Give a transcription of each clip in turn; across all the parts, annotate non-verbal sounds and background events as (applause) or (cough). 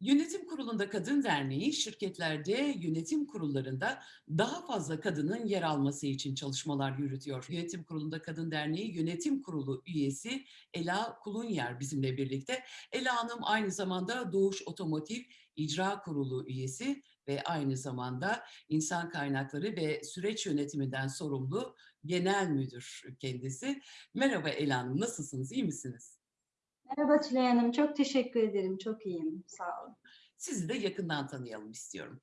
Yönetim Kurulu'nda Kadın Derneği şirketlerde yönetim kurullarında daha fazla kadının yer alması için çalışmalar yürütüyor. Yönetim Kurulu'nda Kadın Derneği Yönetim Kurulu üyesi Ela Kulunyer bizimle birlikte. Ela Hanım aynı zamanda Doğuş Otomotiv İcra Kurulu üyesi ve aynı zamanda insan kaynakları ve süreç yönetiminden sorumlu genel müdür kendisi. Merhaba Ela Hanım, nasılsınız, iyi misiniz? Merhaba Tülay Hanım, çok teşekkür ederim. Çok iyiyim, sağ olun. Sizi de yakından tanıyalım istiyorum.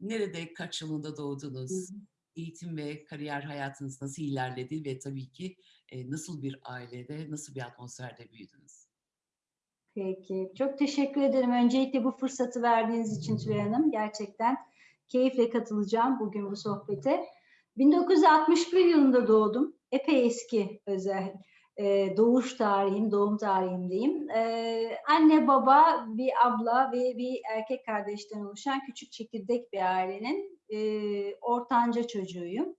Nerede, kaç yılında Hı doğdunuz? hı. Eğitim ve kariyer hayatınız nasıl ilerledi ve tabii ki e, nasıl bir ailede, nasıl bir atmosferde büyüdünüz? Peki, çok teşekkür ederim. Öncelikle bu fırsatı verdiğiniz için Tülay Hanım. Gerçekten keyifle katılacağım bugün bu sohbete. 1961 yılında doğdum. Epey eski özel e, doğuş tarihim, doğum tarihimdeyim. E, anne, baba, bir abla ve bir erkek kardeşten oluşan küçük çekirdek bir ailenin e, ortanca çocuğuyum.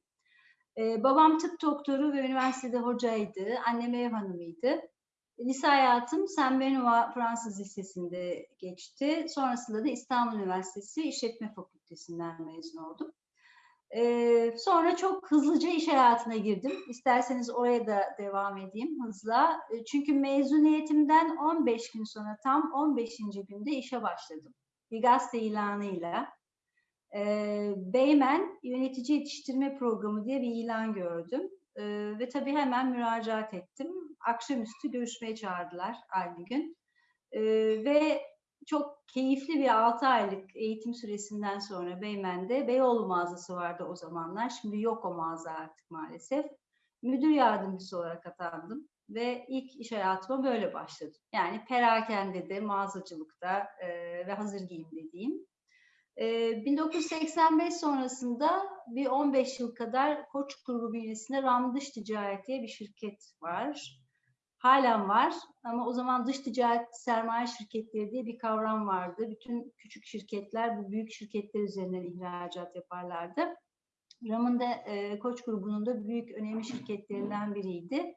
E, babam tıp doktoru ve üniversitede hocaydı. Annem ev hanımıydı. Lise hayatım Saint Benoît Fransız Lisesi'nde geçti. Sonrasında da İstanbul Üniversitesi İşletme Fakültesinden mezun oldum. Ee, sonra çok hızlıca iş hayatına girdim. İsterseniz oraya da devam edeyim hızla. E, Çünkü mezuniyetimden 15 gün sonra tam 15. günde işe başladım. Bir gazete ilanıyla. Ee, Beymen Yönetici Yetiştirme Programı diye bir ilan gördüm. Ee, ve tabii hemen müracaat ettim. Akşamüstü görüşmeye çağırdılar aynı gün. Ee, ve çok keyifli bir 6 aylık eğitim süresinden sonra Beymen'de Beyoğlu mağazası vardı o zamanlar. Şimdi yok o mağaza artık maalesef. Müdür yardımcısı olarak atandım ve ilk iş hayatıma böyle başladım. Yani perakendede, mağazacılıkta e, ve hazır giyim dediğim. Ee, 1985 sonrasında bir 15 yıl kadar Koç grubu bünyesinde Ram Dış Ticaret diye bir şirket var. Halen var ama o zaman dış ticaret sermaye şirketleri diye bir kavram vardı. Bütün küçük şirketler bu büyük şirketler üzerinden ihracat yaparlardı. Ram'ın da e, Koç grubunun da büyük önemli şirketlerinden biriydi.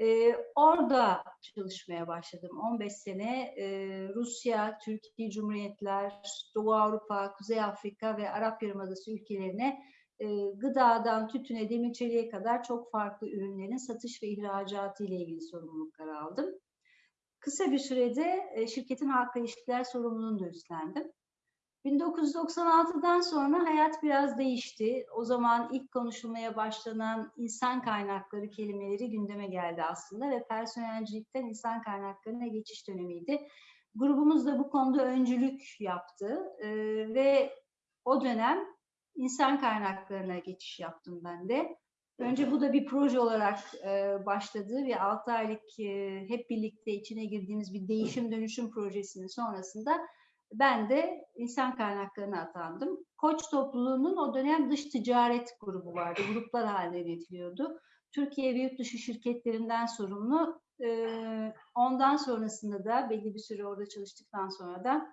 Ee, orada çalışmaya başladım. 15 sene e, Rusya, Türkiye Cumhuriyetler, Doğu Avrupa, Kuzey Afrika ve Arap Yarımadası ülkelerine e, gıdadan tütüne, demir kadar çok farklı ürünlerin satış ve ihracatı ile ilgili sorumluluklar aldım. Kısa bir sürede e, şirketin halkla ilişkiler sorumluluğunu da üstlendim. 1996'dan sonra hayat biraz değişti. O zaman ilk konuşulmaya başlanan insan kaynakları kelimeleri gündeme geldi aslında ve personelcilikten insan kaynaklarına geçiş dönemiydi. Grubumuz da bu konuda öncülük yaptı ee, ve o dönem insan kaynaklarına geçiş yaptım ben de. Önce bu da bir proje olarak e, başladı ve 6 aylık e, hep birlikte içine girdiğimiz bir değişim dönüşüm projesinin sonrasında ben de insan kaynaklarına atandım. Koç topluluğunun o dönem dış ticaret grubu vardı. Gruplar halinde yönetiliyordu. Türkiye ve yurt dışı şirketlerinden sorumlu. Ee, ondan sonrasında da belli bir süre orada çalıştıktan sonra da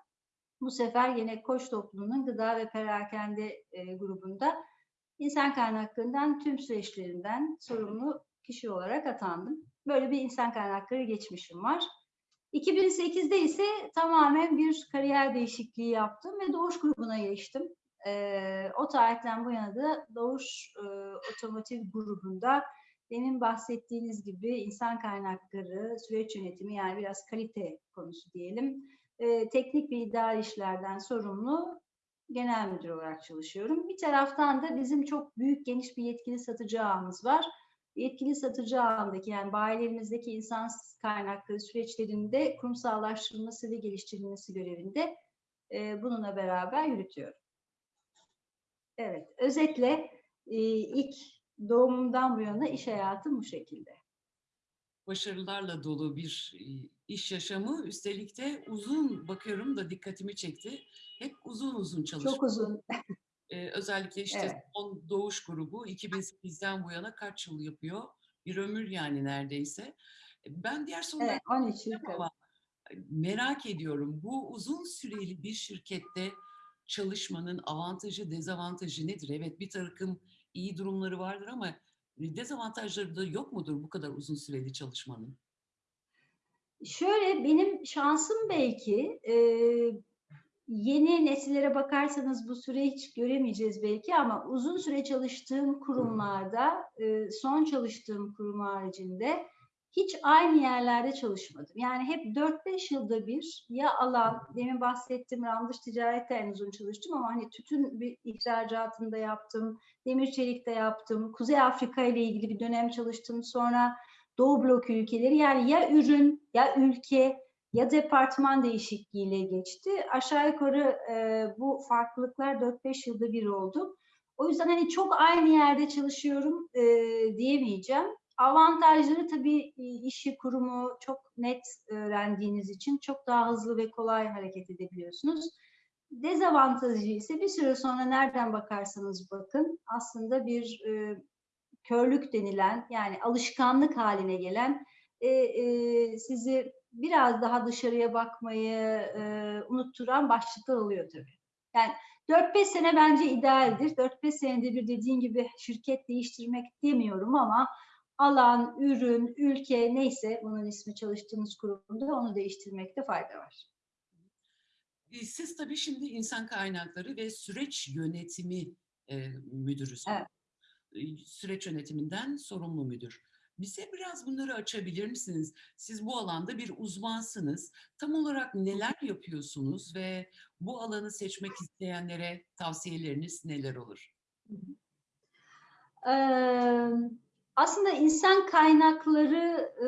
bu sefer yine Koç topluluğunun gıda ve perakende e, grubunda insan kaynaklarından tüm süreçlerinden sorumlu kişi olarak atandım. Böyle bir insan kaynakları geçmişim var. 2008'de ise tamamen bir kariyer değişikliği yaptım ve Doğuş grubuna geçtim. Ee, o tarihten bu yana da Doğuş e, Otomotiv grubunda demin bahsettiğiniz gibi insan kaynakları, süreç yönetimi yani biraz kalite konusu diyelim. E, teknik ve idari işlerden sorumlu genel müdür olarak çalışıyorum. Bir taraftan da bizim çok büyük geniş bir yetkili satıcı ağımız var yetkili satıcı ağındaki yani bayilerimizdeki insan kaynakları süreçlerinde kurumsallaştırılması ve geliştirilmesi görevinde e, bununla beraber yürütüyorum. Evet, özetle e, ilk doğumumdan bu yana iş hayatım bu şekilde. Başarılarla dolu bir e, iş yaşamı, üstelik de uzun bakıyorum da dikkatimi çekti. Hep uzun uzun çalışıyor. Çok uzun. Ee, (laughs) özellikle işte Evet. son doğuş grubu 2008'den bu yana kaç yıl yapıyor? Bir ömür yani neredeyse. E, Ben diğer soruları Evet, 13 yıl. ama merak ediyorum. Bu uzun süreli bir şirkette çalışmanın avantajı, dezavantajı nedir? Evet bir takım iyi durumları vardır ama dezavantajları da yok mudur bu kadar uzun süreli çalışmanın? Şöyle benim şansım belki e, yeni nesillere bakarsanız bu süre hiç göremeyeceğiz belki ama uzun süre çalıştığım kurumlarda, e, son çalıştığım kurum haricinde hiç aynı yerlerde çalışmadım. Yani hep 4-5 yılda bir ya alan, demin bahsettiğim randış ticarette en uzun çalıştım ama hani tütün bir ihracatında yaptım, demir çelikte yaptım, Kuzey Afrika ile ilgili bir dönem çalıştım. Sonra Doğu blok ülkeleri yani ya ürün ya ülke ya departman değişikliğiyle geçti. Aşağı yukarı e, bu farklılıklar 4-5 yılda bir oldu. O yüzden hani çok aynı yerde çalışıyorum e, diyemeyeceğim. Avantajları tabii e, işi, kurumu çok net öğrendiğiniz için çok daha hızlı ve kolay hareket edebiliyorsunuz. Dezavantajı ise bir süre sonra nereden bakarsanız bakın aslında bir e, körlük denilen yani alışkanlık haline gelen e, e, sizi biraz daha dışarıya bakmayı e, unutturan başlıklar oluyor tabii. Yani 4-5 sene bence idealdir. 4-5 senede bir dediğin gibi şirket değiştirmek demiyorum ama alan, ürün, ülke neyse bunun ismi çalıştığınız kurumda onu değiştirmekte fayda var. E, siz tabii şimdi insan kaynakları ve süreç yönetimi e, müdürüsünüz. Evet. E, Süreç yönetiminden sorumlu müdür. Bize biraz bunları açabilir misiniz? Siz bu alanda bir uzmansınız. Tam olarak neler yapıyorsunuz ve bu alanı seçmek isteyenlere tavsiyeleriniz neler olur? Ee, aslında insan kaynakları e,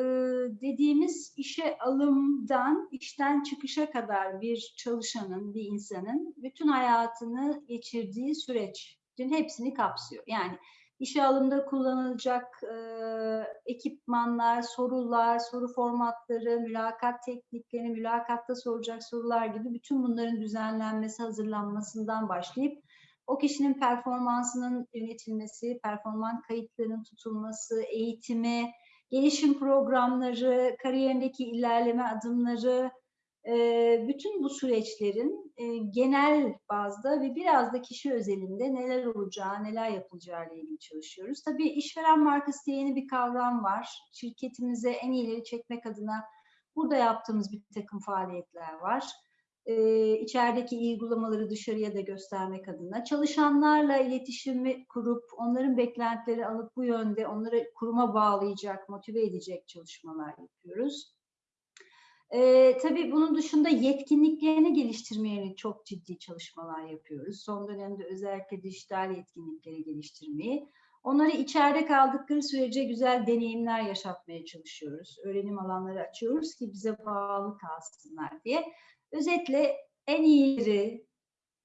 dediğimiz işe alımdan işten çıkışa kadar bir çalışanın, bir insanın bütün hayatını geçirdiği sürecin hepsini kapsıyor. Yani işe alımda kullanılacak e, ekipmanlar, sorular, soru formatları, mülakat teknikleri, mülakatta soracak sorular gibi bütün bunların düzenlenmesi, hazırlanmasından başlayıp o kişinin performansının yönetilmesi, performans kayıtlarının tutulması, eğitimi, gelişim programları, kariyerindeki ilerleme adımları, bütün bu süreçlerin genel bazda ve biraz da kişi özelinde neler olacağı, neler yapılacağı ile ilgili çalışıyoruz. Tabii işveren markası diye yeni bir kavram var. Şirketimize en iyileri çekmek adına burada yaptığımız bir takım faaliyetler var. İçerideki iyi uygulamaları dışarıya da göstermek adına. Çalışanlarla iletişimi kurup onların beklentileri alıp bu yönde onları kuruma bağlayacak, motive edecek çalışmalar yapıyoruz. E, tabii bunun dışında yetkinliklerini geliştirmeye çok ciddi çalışmalar yapıyoruz. Son dönemde özellikle dijital yetkinlikleri geliştirmeyi. Onları içeride kaldıkları sürece güzel deneyimler yaşatmaya çalışıyoruz. Öğrenim alanları açıyoruz ki bize bağlı kalsınlar diye. Özetle en iyileri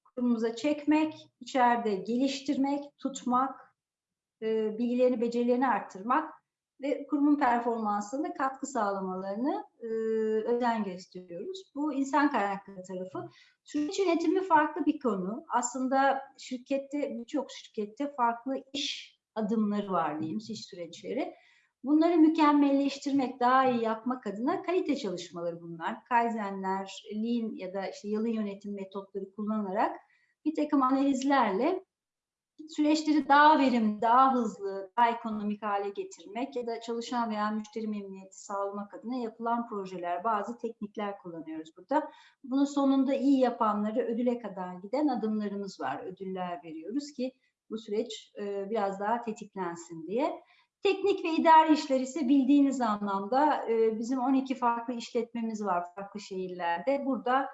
kurumumuza çekmek, içeride geliştirmek, tutmak, e, bilgilerini, becerilerini arttırmak ve kurumun performansına katkı sağlamalarını e, özen gösteriyoruz. Bu insan kaynakları tarafı. Süreç yönetimi farklı bir konu. Aslında şirkette, birçok şirkette farklı iş adımları var diyeyim, iş süreçleri. Bunları mükemmelleştirmek, daha iyi yapmak adına kalite çalışmaları bunlar. Kaizenler, Lean ya da işte yalın yönetim metotları kullanarak bir takım analizlerle süreçleri daha verimli, daha hızlı, daha ekonomik hale getirmek ya da çalışan veya müşteri memnuniyeti sağlamak adına yapılan projeler, bazı teknikler kullanıyoruz burada. Bunun sonunda iyi yapanları ödüle kadar giden adımlarımız var. Ödüller veriyoruz ki bu süreç biraz daha tetiklensin diye. Teknik ve idari işler ise bildiğiniz anlamda e, bizim 12 farklı işletmemiz var farklı şehirlerde. Burada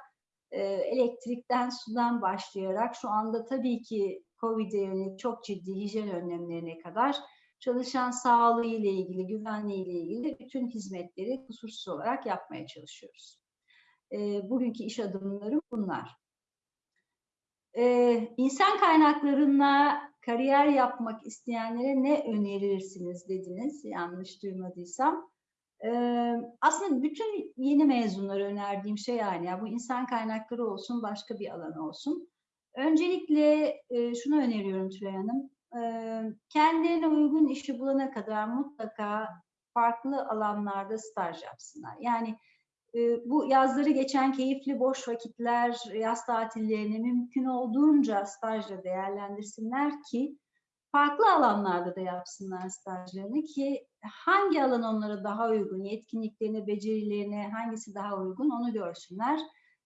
e, elektrikten, sudan başlayarak şu anda tabii ki COVID'e yönelik çok ciddi hijyen önlemlerine kadar çalışan sağlığı ile ilgili, güvenliği ile ilgili bütün hizmetleri kusursuz olarak yapmaya çalışıyoruz. E, bugünkü iş adımları bunlar. E, insan kaynaklarına kariyer yapmak isteyenlere ne önerirsiniz dediniz, yanlış duymadıysam. Aslında bütün yeni mezunlara önerdiğim şey yani ya bu insan kaynakları olsun, başka bir alan olsun. Öncelikle şunu öneriyorum Tülay Hanım. Kendilerine uygun işi bulana kadar mutlaka farklı alanlarda staj yapsınlar. Yani bu yazları geçen keyifli boş vakitler, yaz tatillerini mümkün olduğunca stajla değerlendirsinler ki farklı alanlarda da yapsınlar stajlarını ki hangi alan onlara daha uygun, yetkinliklerine, becerilerine hangisi daha uygun onu görsünler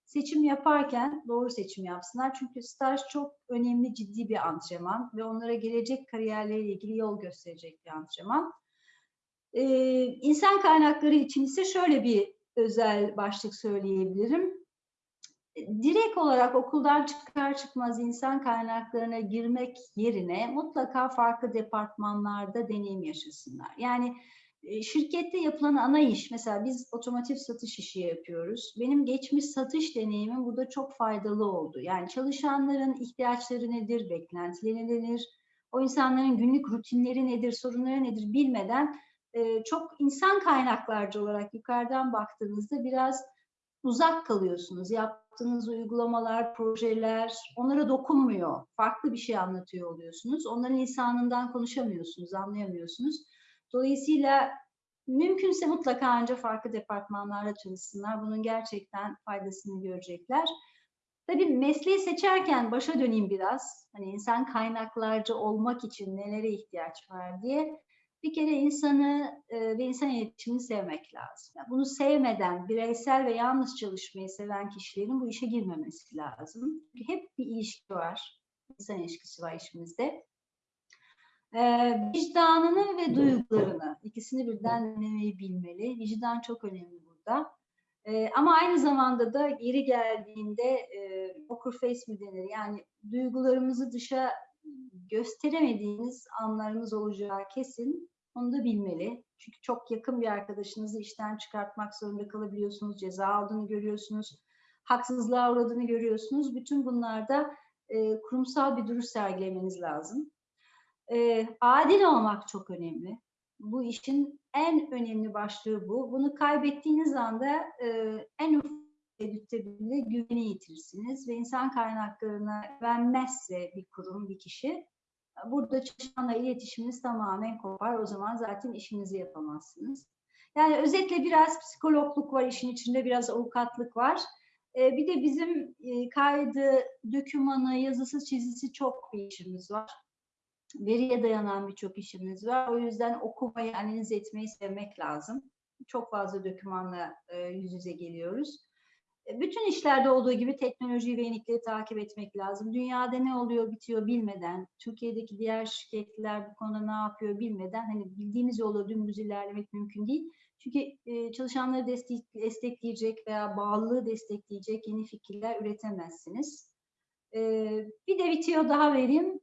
seçim yaparken doğru seçim yapsınlar. Çünkü staj çok önemli, ciddi bir antrenman ve onlara gelecek kariyerleriyle ilgili yol gösterecek bir antrenman. Ee, insan kaynakları için ise şöyle bir özel başlık söyleyebilirim. Direkt olarak okuldan çıkar çıkmaz insan kaynaklarına girmek yerine mutlaka farklı departmanlarda deneyim yaşasınlar. Yani e, şirkette yapılan ana iş, mesela biz otomotiv satış işi yapıyoruz. Benim geçmiş satış deneyimim burada çok faydalı oldu. Yani çalışanların ihtiyaçları nedir, beklentileri nedir, o insanların günlük rutinleri nedir, sorunları nedir bilmeden e, çok insan kaynaklarcı olarak yukarıdan baktığınızda biraz uzak kalıyorsunuz. Yaptığınız uygulamalar, projeler onlara dokunmuyor. Farklı bir şey anlatıyor oluyorsunuz. Onların lisanından konuşamıyorsunuz, anlayamıyorsunuz. Dolayısıyla mümkünse mutlaka ancak farklı departmanlarla çalışsınlar. Bunun gerçekten faydasını görecekler. Tabii mesleği seçerken başa döneyim biraz. Hani insan kaynaklarcı olmak için nelere ihtiyaç var diye. Bir kere insanı e, ve insan iletişimini sevmek lazım. Yani bunu sevmeden bireysel ve yalnız çalışmayı seven kişilerin bu işe girmemesi lazım. Çünkü hep bir ilişki var. İnsan ilişkisi var işimizde. E, vicdanını ve duygularını ikisini birden dinlemeyi bilmeli. Vicdan çok önemli burada. E, ama aynı zamanda da geri geldiğinde e, poker face mi denir? Yani duygularımızı dışa gösteremediğiniz anlarımız olacağı kesin. Onu da bilmeli. Çünkü çok yakın bir arkadaşınızı işten çıkartmak zorunda kalabiliyorsunuz. Ceza aldığını görüyorsunuz. Haksızlığa uğradığını görüyorsunuz. Bütün bunlarda e, kurumsal bir duruş sergilemeniz lazım. E, adil olmak çok önemli. Bu işin en önemli başlığı bu. Bunu kaybettiğiniz anda e, en ufak tereddütte bile güveni yitirirsiniz ve insan kaynaklarına güvenmezse bir kurum, bir kişi burada çalışanla iletişiminiz tamamen kopar. O zaman zaten işinizi yapamazsınız. Yani özetle biraz psikologluk var işin içinde, biraz avukatlık var. Ee, bir de bizim e, kaydı, dökümanı, yazısı, çizisi çok bir işimiz var. Veriye dayanan birçok işimiz var. O yüzden okumayı, analiz etmeyi sevmek lazım. Çok fazla dökümanla e, yüz yüze geliyoruz. Bütün işlerde olduğu gibi teknolojiyi ve yenilikleri takip etmek lazım. Dünyada ne oluyor bitiyor bilmeden, Türkiye'deki diğer şirketler bu konuda ne yapıyor bilmeden hani bildiğimiz yolla dümdüz ilerlemek mümkün değil. Çünkü e, çalışanları destek, destekleyecek veya bağlılığı destekleyecek yeni fikirler üretemezsiniz. E, bir de bitiyor daha vereyim.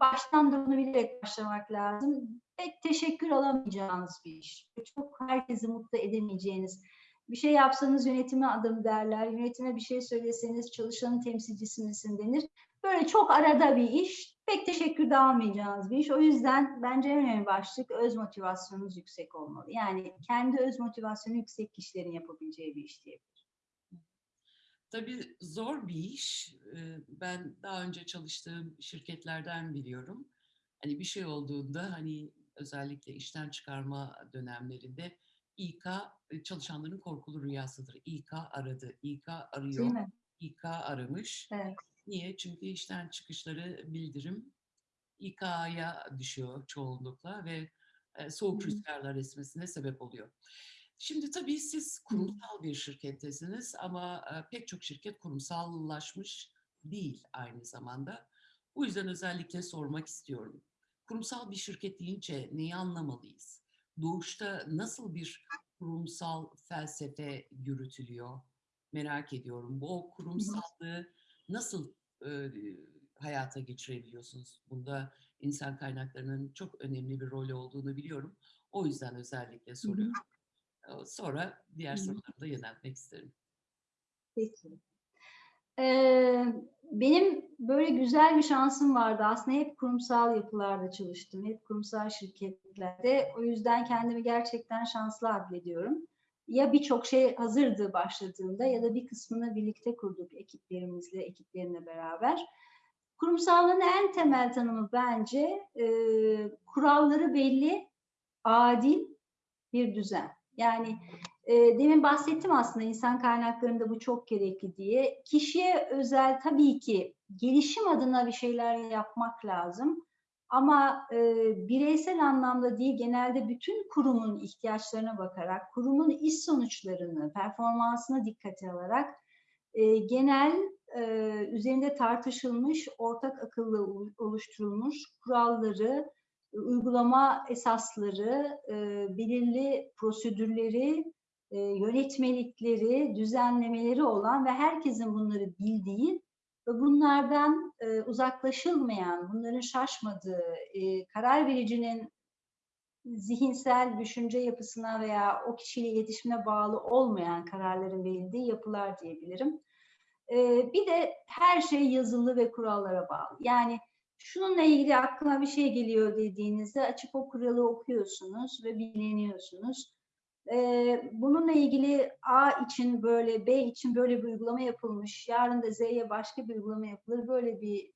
Baştan da bunu bilerek başlamak lazım. Pek teşekkür alamayacağınız bir iş. Çok herkesi mutlu edemeyeceğiniz bir şey yapsanız yönetime adım derler. Yönetime bir şey söyleseniz çalışanın temsilcisi denir. Böyle çok arada bir iş. Pek teşekkür de almayacağınız bir iş. O yüzden bence en önemli başlık öz motivasyonunuz yüksek olmalı. Yani kendi öz motivasyonu yüksek kişilerin yapabileceği bir iş diyebilirim. Tabii zor bir iş. Ben daha önce çalıştığım şirketlerden biliyorum. Hani bir şey olduğunda hani özellikle işten çıkarma dönemlerinde İK çalışanların korkulu rüyasıdır. İK aradı, İK arıyor, İK aramış. Evet. Niye? Çünkü işten çıkışları bildirim İK'ya düşüyor çoğunlukla ve soğuk Hı. rüzgarlar esmesine sebep oluyor. Şimdi tabii siz kurumsal bir şirkettesiniz ama pek çok şirket kurumsallaşmış değil aynı zamanda. Bu yüzden özellikle sormak istiyorum. Kurumsal bir şirket deyince neyi anlamalıyız? Doğuşta nasıl bir kurumsal felsefe yürütülüyor? Merak ediyorum. Bu o kurumsallığı nasıl e, hayata geçirebiliyorsunuz? Bunda insan kaynaklarının çok önemli bir rolü olduğunu biliyorum. O yüzden özellikle soruyorum. Sonra diğer soruları da yöneltmek isterim. Peki. Ee, benim böyle güzel bir şansım vardı. Aslında hep kurumsal yapılarda çalıştım. Hep kurumsal şirketlerde. O yüzden kendimi gerçekten şanslı addediyorum. Ya birçok şey hazırdı başladığında ya da bir kısmını birlikte kurduk ekiplerimizle, ekiplerimle beraber. Kurumsallığın en temel tanımı bence e, kuralları belli, adil bir düzen. Yani e, demin bahsettim aslında insan kaynaklarında bu çok gerekli diye. Kişiye özel tabii ki gelişim adına bir şeyler yapmak lazım. Ama e, bireysel anlamda değil, genelde bütün kurumun ihtiyaçlarına bakarak, kurumun iş sonuçlarını, performansına dikkate alarak e, genel e, üzerinde tartışılmış, ortak akılla u- oluşturulmuş kuralları, uygulama esasları, e, belirli prosedürleri, e, yönetmelikleri, düzenlemeleri olan ve herkesin bunları bildiği ve bunlardan e, uzaklaşılmayan, bunların şaşmadığı, e, karar vericinin zihinsel düşünce yapısına veya o kişiyle iletişimine bağlı olmayan kararların verildiği yapılar diyebilirim. Bir de her şey yazılı ve kurallara bağlı. Yani şununla ilgili aklıma bir şey geliyor dediğinizde açıp o kuralı okuyorsunuz ve bileniyorsunuz. Ee, bununla ilgili A için böyle, B için böyle bir uygulama yapılmış, yarın da Z'ye başka bir uygulama yapılır. Böyle bir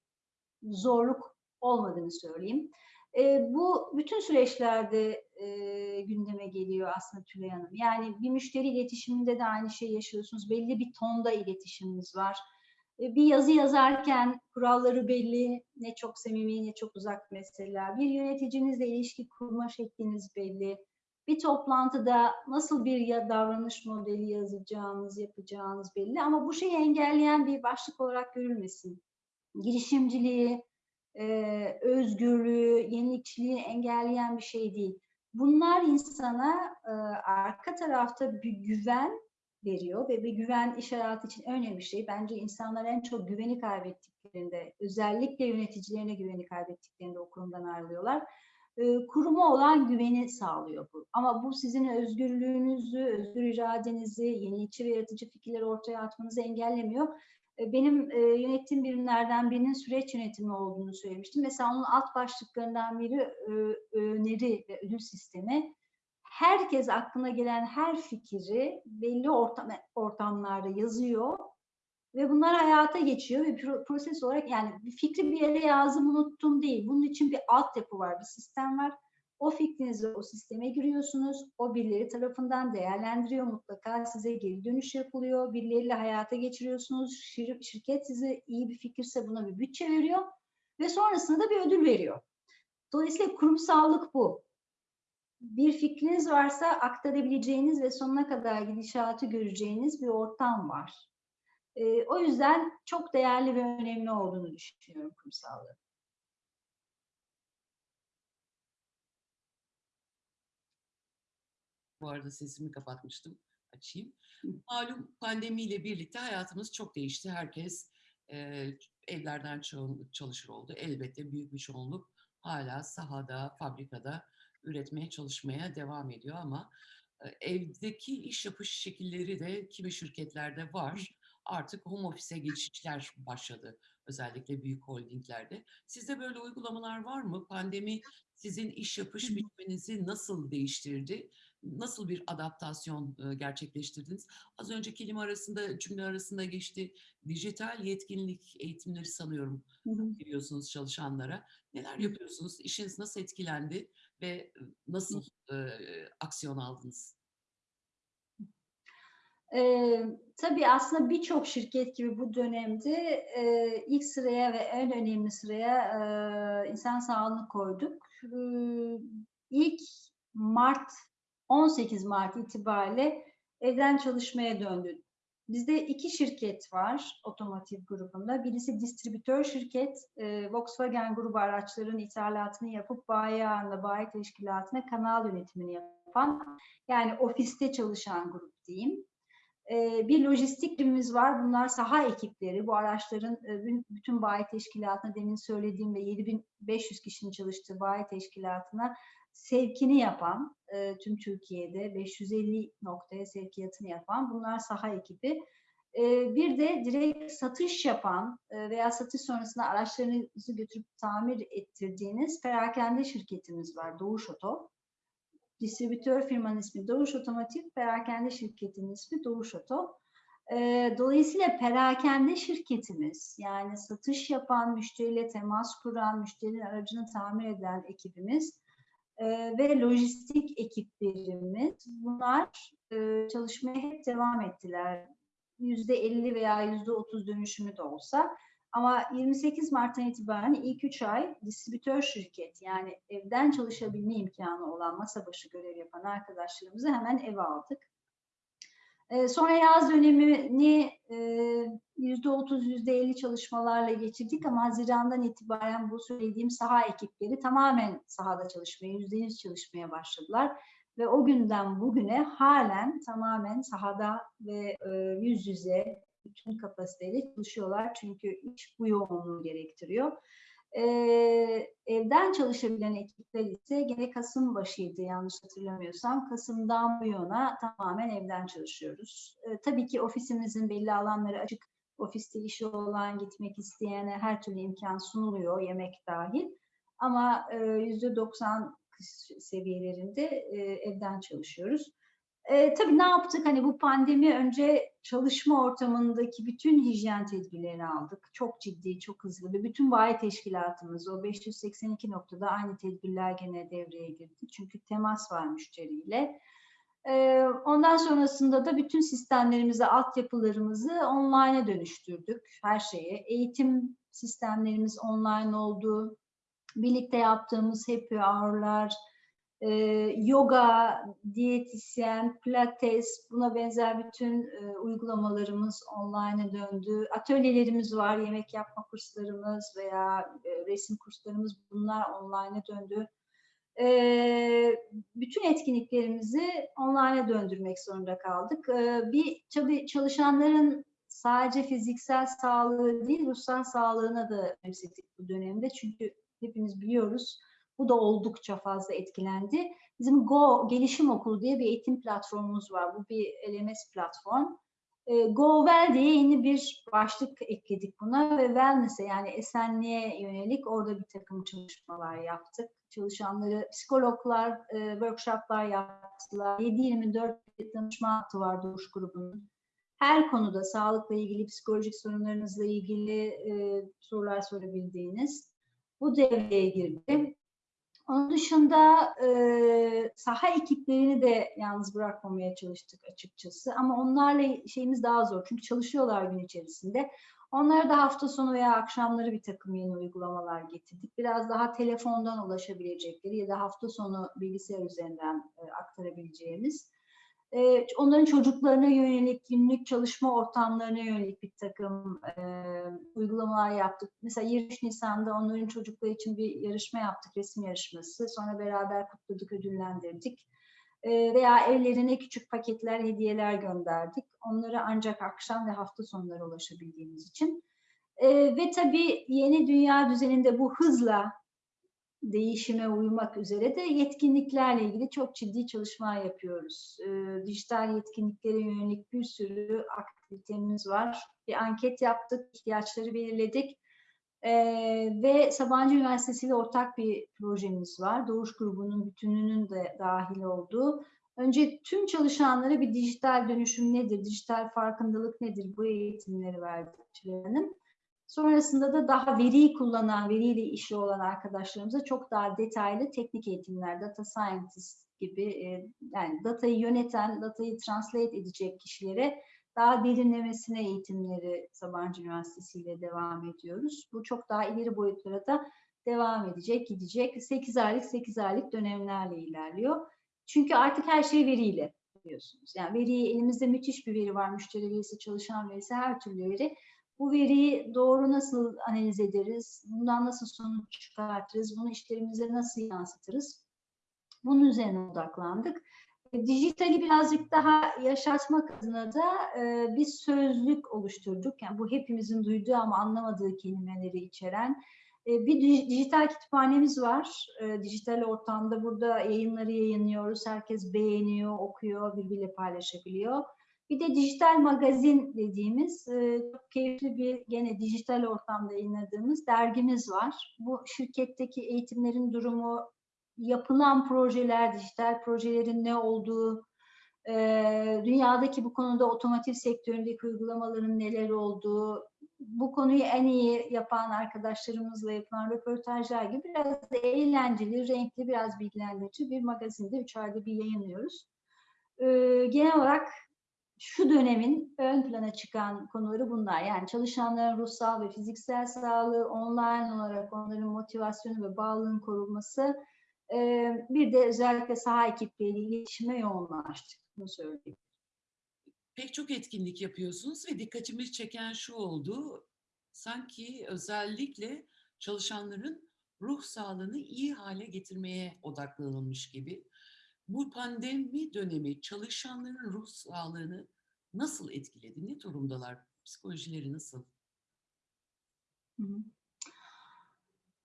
zorluk olmadığını söyleyeyim. E, bu bütün süreçlerde e, gündeme geliyor aslında Tülay Hanım. Yani bir müşteri iletişiminde de aynı şeyi yaşıyorsunuz. Belli bir tonda iletişiminiz var. E, bir yazı yazarken kuralları belli, ne çok samimi ne çok uzak mesela. Bir yöneticinizle ilişki kurma şekliniz belli. Bir toplantıda nasıl bir ya davranış modeli yazacağınız, yapacağınız belli. Ama bu şeyi engelleyen bir başlık olarak görülmesin. Girişimciliği, e, özgürlüğü, yenilikçiliği engelleyen bir şey değil. Bunlar insana e, arka tarafta bir güven veriyor ve bir güven iş hayatı için önemli bir şey. Bence insanlar en çok güveni kaybettiklerinde, özellikle yöneticilerine güveni kaybettiklerinde o kurumdan ayrılıyorlar. E, kuruma olan güveni sağlıyor bu. Ama bu sizin özgürlüğünüzü, özgür iradenizi, yenilikçi ve yaratıcı fikirleri ortaya atmanızı engellemiyor benim e, yönettiğim birimlerden birinin süreç yönetimi olduğunu söylemiştim. Mesela onun alt başlıklarından biri öneri ve ödül sistemi. Herkes aklına gelen her fikri belli ortam, ortamlarda yazıyor ve bunlar hayata geçiyor ve pro- proses olarak yani bir fikri bir yere yazdım unuttum değil. Bunun için bir altyapı var, bir sistem var. O fikrinizi o sisteme giriyorsunuz. O birileri tarafından değerlendiriyor. Mutlaka size geri dönüş yapılıyor. Birileriyle hayata geçiriyorsunuz. Şir- şirket size iyi bir fikirse buna bir bütçe veriyor. Ve sonrasında da bir ödül veriyor. Dolayısıyla kurumsallık bu. Bir fikriniz varsa aktarabileceğiniz ve sonuna kadar gidişatı göreceğiniz bir ortam var. Ee, o yüzden çok değerli ve önemli olduğunu düşünüyorum kurumsallığın. Bu arada sesimi kapatmıştım. Açayım. Malum pandemiyle birlikte hayatımız çok değişti. Herkes e, evlerden çalışır oldu. Elbette büyük bir çoğunluk hala sahada, fabrikada üretmeye çalışmaya devam ediyor ama e, evdeki iş yapış şekilleri de kimi şirketlerde var. Artık home office'e geçişler başladı. Özellikle büyük holdinglerde. Sizde böyle uygulamalar var mı? Pandemi sizin iş yapış biçiminizi nasıl değiştirdi? Nasıl bir adaptasyon e, gerçekleştirdiniz? Az önce kelime arasında, cümle arasında geçti. Dijital yetkinlik eğitimleri sanıyorum veriyorsunuz çalışanlara. Neler yapıyorsunuz? İşiniz nasıl etkilendi ve nasıl e, aksiyon aldınız? Ee, tabii aslında birçok şirket gibi bu dönemde e, ilk sıraya ve en önemli sıraya e, insan sağlığını koyduk. Ee, ilk Mart, 18 Mart itibariyle evden çalışmaya döndü. Bizde iki şirket var otomotiv grubunda. Birisi distribütör şirket, e, Volkswagen grubu araçların ithalatını yapıp bayi ağında, bayi teşkilatına kanal yönetimini yapan, yani ofiste çalışan grup diyeyim. Ee, bir lojistik birimimiz var. Bunlar saha ekipleri. Bu araçların e, bütün- bayi teşkilatına demin söylediğim ve 7500 kişinin çalıştığı bayi teşkilatına sevkini yapan, e, tüm Türkiye'de 550 noktaya sevkiyatını yapan bunlar saha ekibi. E, bir de direkt satış yapan veya satış sonrasında araçlarınızı götürüp tamir ettirdiğiniz perakende şirketimiz var. Doğuş Oto. Distribütör firmanın ismi Doğuş Otomotiv, perakende şirketinin ismi Doğuş Oto. Ee, dolayısıyla perakende şirketimiz, yani satış yapan, müşteriyle temas kuran, müşterinin aracını tamir eden ekibimiz e, ve lojistik ekiplerimiz, bunlar e, çalışmaya hep devam ettiler. %50 veya %30 dönüşümü de olsa. Ama 28 Mart'tan itibaren ilk 3 ay distribütör şirket yani evden çalışabilme imkanı olan masa başı görev yapan arkadaşlarımızı hemen eve aldık. E, sonra yaz dönemini e, %30, %50 çalışmalarla geçirdik ama Haziran'dan itibaren bu söylediğim saha ekipleri tamamen sahada çalışmaya, %100 çalışmaya başladılar. Ve o günden bugüne halen tamamen sahada ve e, yüz yüze bütün kapasiteyle çalışıyorlar. Çünkü iş bu yoğunluğu gerektiriyor. E, evden çalışabilen ekipler ise gene Kasım başıydı yanlış hatırlamıyorsam. Kasım'dan bu yana tamamen evden çalışıyoruz. E, tabii ki ofisimizin belli alanları açık. Ofiste işi olan, gitmek isteyene her türlü imkan sunuluyor, yemek dahil. Ama e, %90 seviyelerinde e, evden çalışıyoruz. E, tabii ne yaptık? Hani bu pandemi önce çalışma ortamındaki bütün hijyen tedbirlerini aldık. Çok ciddi, çok hızlı ve bütün bayi teşkilatımız o 582 noktada aynı tedbirler gene devreye girdi. Çünkü temas var müşteriyle. E, ondan sonrasında da bütün sistemlerimizi, altyapılarımızı online'a dönüştürdük. Her şeye. Eğitim sistemlerimiz online oldu. Birlikte yaptığımız happy hour'lar, e, yoga, diyetisyen, pilates, buna benzer bütün e, uygulamalarımız online'a döndü. Atölyelerimiz var, yemek yapma kurslarımız veya e, resim kurslarımız bunlar online'a döndü. E, bütün etkinliklerimizi online'a döndürmek zorunda kaldık. E, bir tabii çalışanların sadece fiziksel sağlığı değil, ruhsal sağlığına da önemsedik bu dönemde. Çünkü hepimiz biliyoruz bu da oldukça fazla etkilendi. Bizim Go Gelişim Okulu diye bir eğitim platformumuz var. Bu bir LMS platform. E, Go Well diye yeni bir başlık ekledik buna ve wellness'e yani esenliğe yönelik orada bir takım çalışmalar yaptık. Çalışanları psikologlar, e, workshoplar yaptılar. 7-24 danışma hattı var Doğuş grubunun. Her konuda sağlıkla ilgili, psikolojik sorunlarınızla ilgili e, sorular sorabildiğiniz bu devreye girdi. Onun dışında e, saha ekiplerini de yalnız bırakmamaya çalıştık açıkçası. Ama onlarla şeyimiz daha zor. Çünkü çalışıyorlar gün içerisinde. Onlara da hafta sonu veya akşamları bir takım yeni uygulamalar getirdik. Biraz daha telefondan ulaşabilecekleri ya da hafta sonu bilgisayar üzerinden e, aktarabileceğimiz. E, onların çocuklarına yönelik, günlük çalışma ortamlarına yönelik bir takım e, uygulamalar yaptık. Mesela 23 Nisan'da onların çocukları için bir yarışma yaptık, resim yarışması. Sonra beraber kutladık, ödüllendirdik. E, veya evlerine küçük paketler, hediyeler gönderdik. Onlara ancak akşam ve hafta sonları ulaşabildiğimiz için. E, ve tabii yeni dünya düzeninde bu hızla değişime uymak üzere de yetkinliklerle ilgili çok ciddi çalışma yapıyoruz. E, dijital yetkinliklere yönelik bir sürü aktivitemiz var. Bir anket yaptık, ihtiyaçları belirledik. E, ve Sabancı Üniversitesi ile ortak bir projemiz var. Doğuş grubunun bütününün de dahil olduğu. Önce tüm çalışanlara bir dijital dönüşüm nedir, dijital farkındalık nedir bu eğitimleri verdik Hanım. Sonrasında da daha veriyi kullanan, veriyle işi olan arkadaşlarımıza çok daha detaylı teknik eğitimler, data scientist gibi e, yani datayı yöneten, datayı translate edecek kişilere daha derinlemesine eğitimleri Sabancı Üniversitesi ile devam ediyoruz. Bu çok daha ileri boyutlara da devam edecek, gidecek. 8 aylık, 8 aylık dönemlerle ilerliyor. Çünkü artık her şey veriyle biliyorsunuz. Yani veriyi elimizde müthiş bir veri var. Müşteri verisi, çalışan verisi, her türlü veri bu veriyi doğru nasıl analiz ederiz? Bundan nasıl sonuç çıkartırız? Bunu işlerimize nasıl yansıtırız? Bunun üzerine odaklandık. E, dijitali birazcık daha yaşatmak adına da e, bir sözlük oluşturduk. Yani bu hepimizin duyduğu ama anlamadığı kelimeleri içeren e, bir dijital kütüphanemiz var. E, dijital ortamda burada yayınları yayınlıyoruz. Herkes beğeniyor, okuyor, birbiriyle paylaşabiliyor. Bir de dijital magazin dediğimiz e, çok keyifli bir gene dijital ortamda yayınladığımız dergimiz var. Bu şirketteki eğitimlerin durumu, yapılan projeler, dijital projelerin ne olduğu, e, dünyadaki bu konuda otomotiv sektöründeki uygulamaların neler olduğu, bu konuyu en iyi yapan arkadaşlarımızla yapılan röportajlar gibi biraz eğlenceli, renkli, biraz bilgilendirici bir magazinde üç ayda bir yayınlıyoruz. Ee, genel olarak şu dönemin ön plana çıkan konuları bunlar. Yani çalışanların ruhsal ve fiziksel sağlığı, online olarak onların motivasyonu ve bağlılığın korunması, bir de özellikle saha ekipleriyle iletişime yoğunlaştık. Bunu söyleyeyim. pek çok etkinlik yapıyorsunuz ve dikkatimi çeken şu oldu. Sanki özellikle çalışanların ruh sağlığını iyi hale getirmeye odaklanılmış gibi. Bu pandemi dönemi çalışanların ruh sağlığını nasıl etkiledi? Ne durumdalar? Psikolojileri nasıl?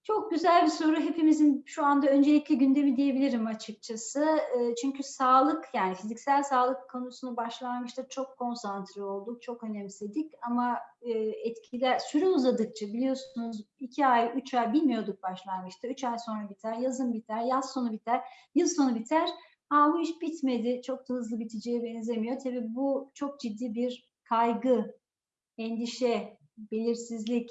Çok güzel bir soru. Hepimizin şu anda öncelikli gündemi diyebilirim açıkçası. Eee, Çünkü sağlık yani fiziksel sağlık konusunu başlangıçta çok konsantre olduk, çok önemsedik ama eee, etkiler süre uzadıkça biliyorsunuz iki ay, üç ay bilmiyorduk başlangıçta. Üç ay sonra biter, yazın biter, yaz sonu biter, yıl sonu biter. Aa, bu iş bitmedi, çok da hızlı biteceğe benzemiyor. Tabii bu çok ciddi bir kaygı, endişe, belirsizlik,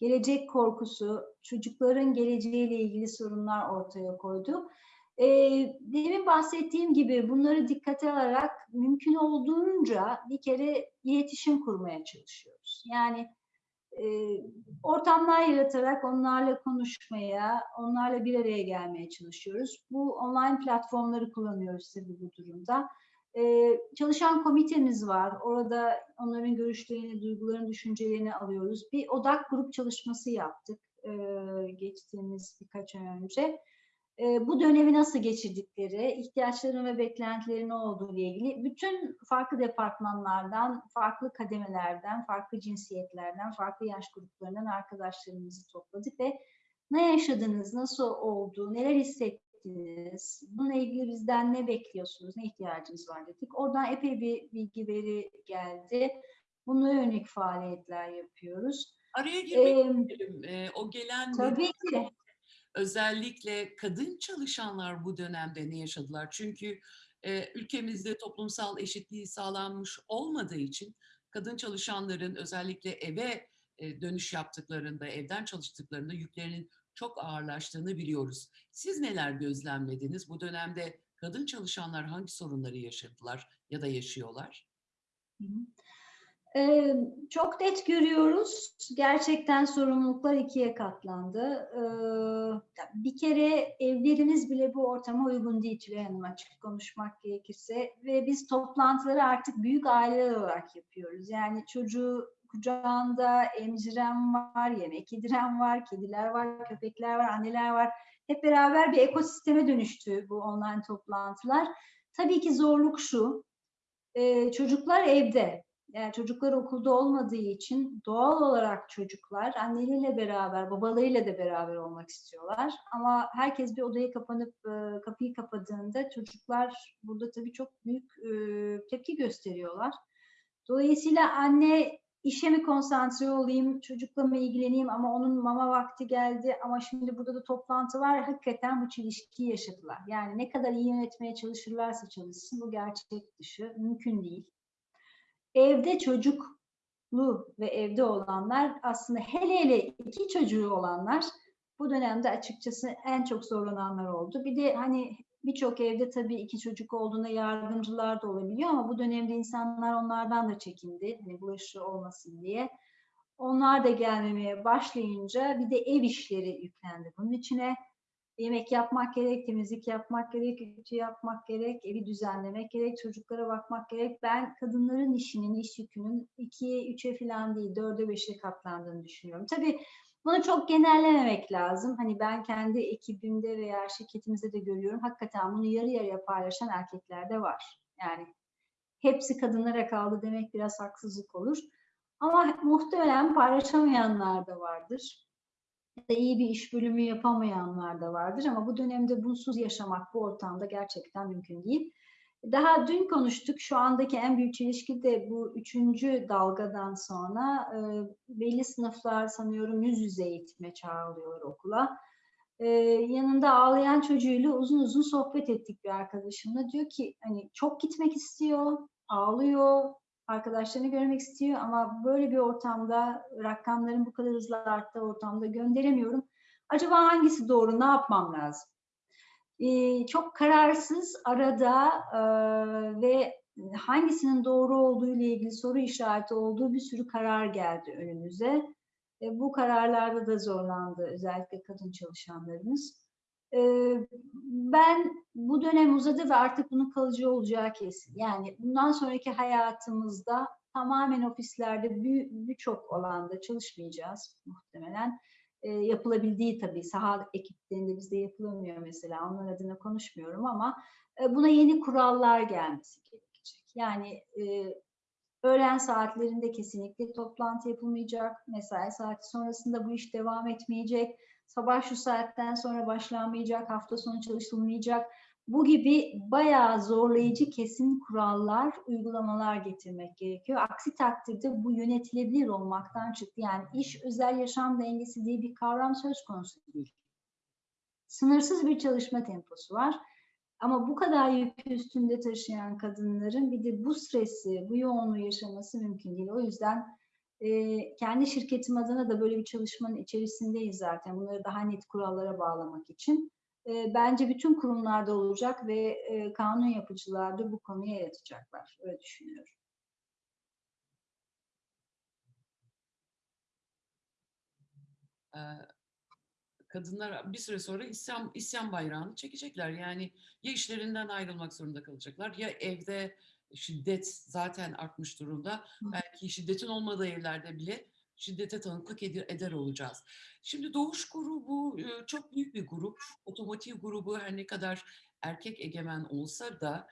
gelecek korkusu, çocukların geleceğiyle ilgili sorunlar ortaya koydu. Ee, demin bahsettiğim gibi bunları dikkate alarak mümkün olduğunca bir kere iletişim kurmaya çalışıyoruz. Yani e, ortamlar yaratarak onlarla konuşmaya, onlarla bir araya gelmeye çalışıyoruz. Bu online platformları kullanıyoruz tabii bu durumda. Ee, çalışan komitemiz var. Orada onların görüşlerini, duygularını, düşüncelerini alıyoruz. Bir odak grup çalışması yaptık e, geçtiğimiz birkaç ay önce. E, bu dönemi nasıl geçirdikleri, ihtiyaçları ve beklentileri ne olduğu ile ilgili bütün farklı departmanlardan, farklı kademelerden, farklı cinsiyetlerden, farklı yaş gruplarından arkadaşlarımızı topladık ve ne yaşadınız, nasıl oldu, neler hissettiniz, bununla ilgili bizden ne bekliyorsunuz, ne ihtiyacınız var dedik. Oradan epey bir bilgi veri geldi. Buna yönelik faaliyetler yapıyoruz. Araya girmek Ee, isterim. Ee, o gelen tabii ki. Özellikle kadın çalışanlar bu dönemde ne yaşadılar? Çünkü e, ülkemizde toplumsal eşitliği sağlanmış olmadığı için kadın çalışanların özellikle eve e, dönüş yaptıklarında, evden çalıştıklarında yüklerinin çok ağırlaştığını biliyoruz. Siz neler gözlemlediniz? Bu dönemde kadın çalışanlar hangi sorunları yaşadılar ya da yaşıyorlar? Hı hı. Ee, çok net görüyoruz. Gerçekten sorumluluklar ikiye katlandı. Ee, bir kere evlerimiz bile bu ortama uygun değil Tülay Hanım açık konuşmak gerekirse. Ve biz toplantıları artık büyük aileler olarak yapıyoruz. Yani çocuğu kucağında emziren var, yemek yediren var, kediler var, köpekler var, anneler var. Hep beraber bir ekosisteme dönüştü bu online toplantılar. Tabii ki zorluk şu, ee, çocuklar evde. Yani çocuklar okulda olmadığı için doğal olarak çocuklar anneleriyle beraber, babalarıyla da beraber olmak istiyorlar. Ama herkes bir odaya kapanıp e, kapıyı kapadığında çocuklar burada tabii çok büyük e, tepki gösteriyorlar. Dolayısıyla anne işe mi konsantre olayım, çocukla mı ilgileneyim ama onun mama vakti geldi ama şimdi burada da toplantı var. Hakikaten bu çelişkiyi yaşadılar. Yani ne kadar iyi yönetmeye çalışırlarsa çalışsın bu gerçek dışı mümkün değil. Evde çocuklu ve evde olanlar aslında hele hele iki çocuğu olanlar bu dönemde açıkçası en çok zorlananlar oldu. Bir de hani birçok evde tabii iki çocuk olduğunda yardımcılar da olabiliyor ama bu dönemde insanlar onlardan da çekindi. Hani bulaşıcı olmasın diye. Onlar da gelmemeye başlayınca bir de ev işleri yüklendi bunun içine. Yemek yapmak gerek, temizlik yapmak gerek, ütü yapmak gerek, evi düzenlemek gerek, çocuklara bakmak gerek. Ben kadınların işinin, iş yükünün ikiye, üçe falan değil, dörde, beşe katlandığını düşünüyorum. Tabii bunu çok genellememek lazım. Hani ben kendi ekibimde veya şirketimizde de görüyorum. Hakikaten bunu yarı yarıya paylaşan erkekler de var. Yani hepsi kadınlara kaldı demek biraz haksızlık olur. Ama muhtemelen paylaşamayanlar da vardır. İyi bir iş bölümü yapamayanlar da vardır. Ama bu dönemde bunsuz yaşamak bu ortamda gerçekten mümkün değil. Daha dün konuştuk. Şu andaki en büyük çelişki de bu üçüncü dalgadan sonra e, belli sınıflar sanıyorum yüz yüze eğitime çağrılıyor okula. E, yanında ağlayan çocuğuyla uzun uzun sohbet ettik bir arkadaşımla. Diyor ki hani çok gitmek istiyor, ağlıyor, arkadaşlarını görmek istiyor ama böyle bir ortamda rakamların bu kadar hızlı arttığı ortamda gönderemiyorum. Acaba hangisi doğru, ne yapmam lazım? Ee, çok kararsız arada e, ve hangisinin doğru olduğu ile ilgili soru işareti olduğu bir sürü karar geldi önümüze. E, bu kararlarda da zorlandı özellikle kadın çalışanlarımız. Ben bu dönem uzadı ve artık bunun kalıcı olacağı kesin. Yani bundan sonraki hayatımızda tamamen ofislerde bir- birçok alanda çalışmayacağız muhtemelen. Ee, yapılabildiği tabii saha ekiplerinde bizde yapılamıyor mesela onlar adına konuşmuyorum ama e, buna yeni kurallar gelmesi gerekecek. Yani e, öğlen saatlerinde kesinlikle toplantı yapılmayacak, mesai saati sonrasında bu iş devam etmeyecek, sabah şu saatten sonra başlanmayacak, hafta sonu çalışılmayacak. Bu gibi bayağı zorlayıcı kesin kurallar, uygulamalar getirmek gerekiyor. Aksi takdirde bu yönetilebilir olmaktan çıktı. Yani iş özel yaşam dengesi diye bir kavram söz konusu değil. Sınırsız bir çalışma temposu var. Ama bu kadar yükü üstünde taşıyan kadınların bir de bu stresi, bu yoğunluğu yaşaması mümkün değil. O yüzden e, kendi şirketim adına da böyle bir çalışmanın içerisindeyiz zaten. Bunları daha net kurallara bağlamak için. E, bence bütün kurumlarda olacak ve e, kanun yapıcılar da bu konuya el. Öyle düşünüyorum. Kadınlar bir süre sonra isyan, isyan bayrağını çekecekler. Yani ya işlerinden ayrılmak zorunda kalacaklar ya evde şiddet zaten artmış durumda. Hı. Belki şiddetin olmadığı evlerde bile şiddete tanıklık eder, eder olacağız. Şimdi Doğuş grubu e, çok büyük bir grup. Otomotiv grubu her ne kadar erkek egemen olsa da